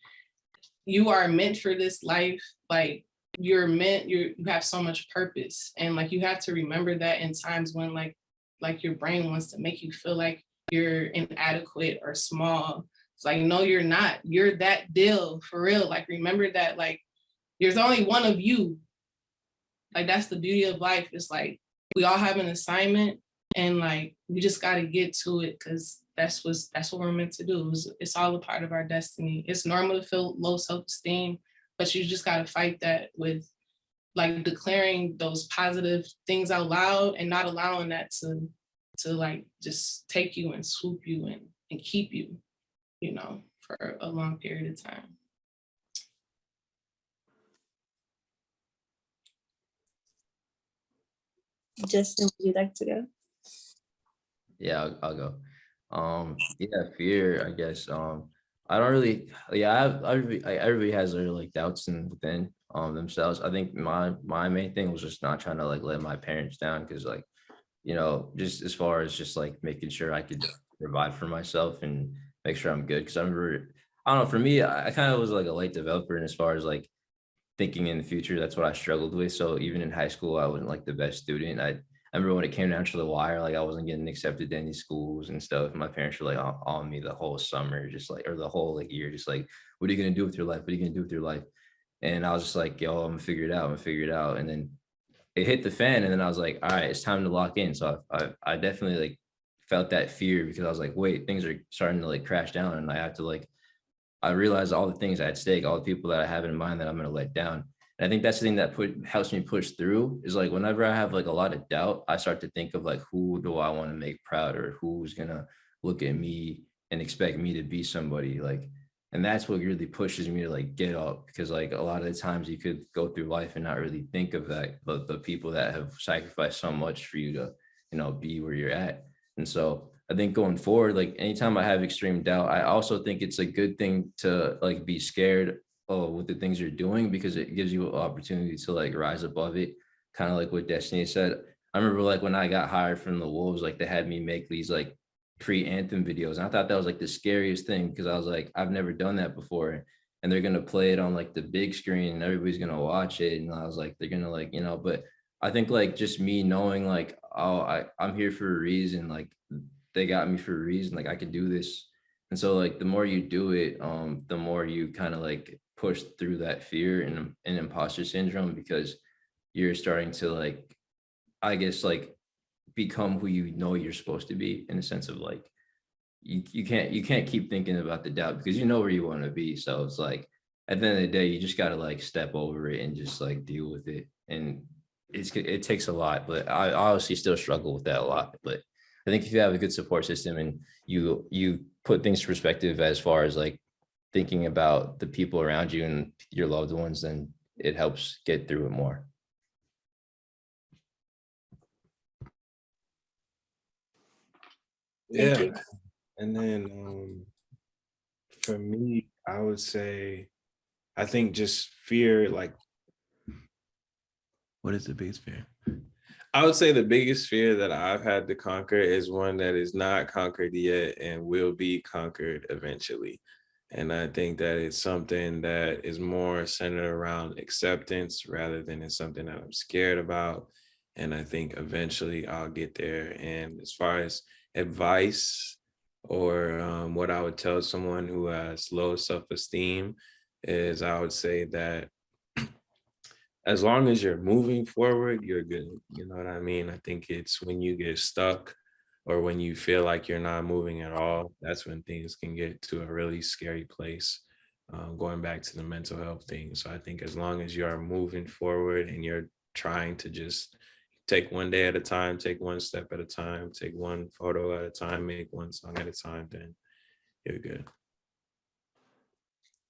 you are meant for this life like you're meant you're you have so much purpose and like you have to remember that in times when like like your brain wants to make you feel like you're inadequate or small. It's like no you're not. You're that deal for real. Like remember that like there's only one of you. Like that's the beauty of life. It's like we all have an assignment and like we just got to get to it because that's what's that's what we're meant to do. It's, it's all a part of our destiny. It's normal to feel low self-esteem but you just got to fight that with like declaring those positive things out loud and not allowing that to to like just take you and swoop you and and keep you you know for a long period of time Justin, would you like to go? Yeah, I'll, I'll go. Um, yeah, fear, I guess. Um, I don't really, yeah, I, everybody I- everybody has their like doubts and within um themselves. I think my my main thing was just not trying to like let my parents down because like, you know, just as far as just like making sure I could provide for myself and make sure I'm good. Cause I remember, I don't know, for me, I, I kind of was like a late developer and as far as like thinking in the future, that's what I struggled with. So even in high school, I wasn't like the best student. I I remember when it came down to the wire, like I wasn't getting accepted to any schools and stuff. My parents were like on, on me the whole summer, just like, or the whole like year, just like, what are you gonna do with your life? What are you gonna do with your life? And I was just like, yo, I'm gonna figure it out. I'm gonna figure it out. And then it hit the fan, and then I was like, all right, it's time to lock in. So I, I, I definitely like felt that fear because I was like, wait, things are starting to like crash down, and I have to like, I realized all the things at stake, all the people that I have in mind that I'm gonna let down. And I think that's the thing that put helps me push through is like whenever I have like a lot of doubt, I start to think of like who do I want to make proud or who's gonna look at me and expect me to be somebody like and that's what really pushes me to like get up because like a lot of the times you could go through life and not really think of that but the people that have sacrificed so much for you to you know be where you're at. And so i think going forward like anytime i have extreme doubt i also think it's a good thing to like be scared oh, with the things you're doing because it gives you an opportunity to like rise above it. Kind of like what Destiny said. I remember like when I got hired from the Wolves, like they had me make these like pre-anthem videos. And I thought that was like the scariest thing because I was like, I've never done that before. And they're gonna play it on like the big screen and everybody's gonna watch it. And I was like, they're gonna like, you know, but I think like just me knowing like, oh, I, I'm here for a reason, like they got me for a reason. Like I could do this. And so like the more you do it, um, the more you kind of like push through that fear and, and imposter syndrome because you're starting to like, I guess like become who you know you're supposed to be in a sense of like you, you can't you can't keep thinking about the doubt because you know where you want to be. So it's like at the end of the day, you just gotta like step over it and just like deal with it. And it's it takes a lot, but I obviously still struggle with that a lot. But I think if you have a good support system and you you put things to perspective as far as like thinking about the people around you and your loved ones, then it helps get through it more. Yeah, and then um, for me, I would say, I think just fear, like, what is the biggest fear? I would say the biggest fear that I've had to conquer is one that is not conquered yet and will be conquered eventually. And I think that it's something that is more centered around acceptance rather than it's something that I'm scared about. And I think eventually I'll get there. And as far as advice or um, what I would tell someone who has low self-esteem is I would say that as long as you're moving forward, you're good. You know what I mean? I think it's when you get stuck or when you feel like you're not moving at all, that's when things can get to a really scary place. Um, going back to the mental health thing. So I think as long as you are moving forward and you're trying to just take one day at a time, take one step at a time, take one photo at a time, make one song at a time, then you're good.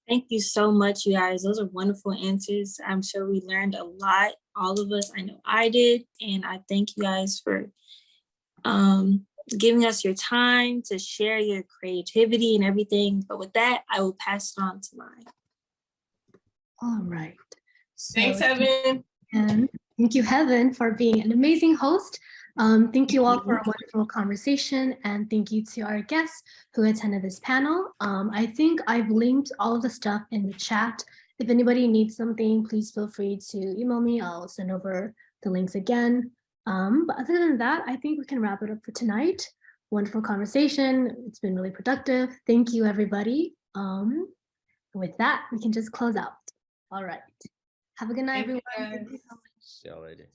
Thank you so much, you guys. Those are wonderful answers. I'm sure we learned a lot, all of us. I know I did, and I thank you guys for um, giving us your time to share your creativity and everything. But with that, I will pass it on to mine. All right. Thanks, So- Evan. And thank you, Heaven, for being an amazing host. Um, thank you all for a wonderful conversation and thank you to our guests who attended this panel. Um, I think I've linked all of the stuff in the chat. If anybody needs something, please feel free to email me. I'll send over the links again. Um, but other than that, I think we can wrap it up for tonight. Wonderful conversation. It's been really productive. Thank you, everybody. Um, with that, we can just close out. All right. Have a good night, Thank you, everyone. Thank you so much. See y'all later.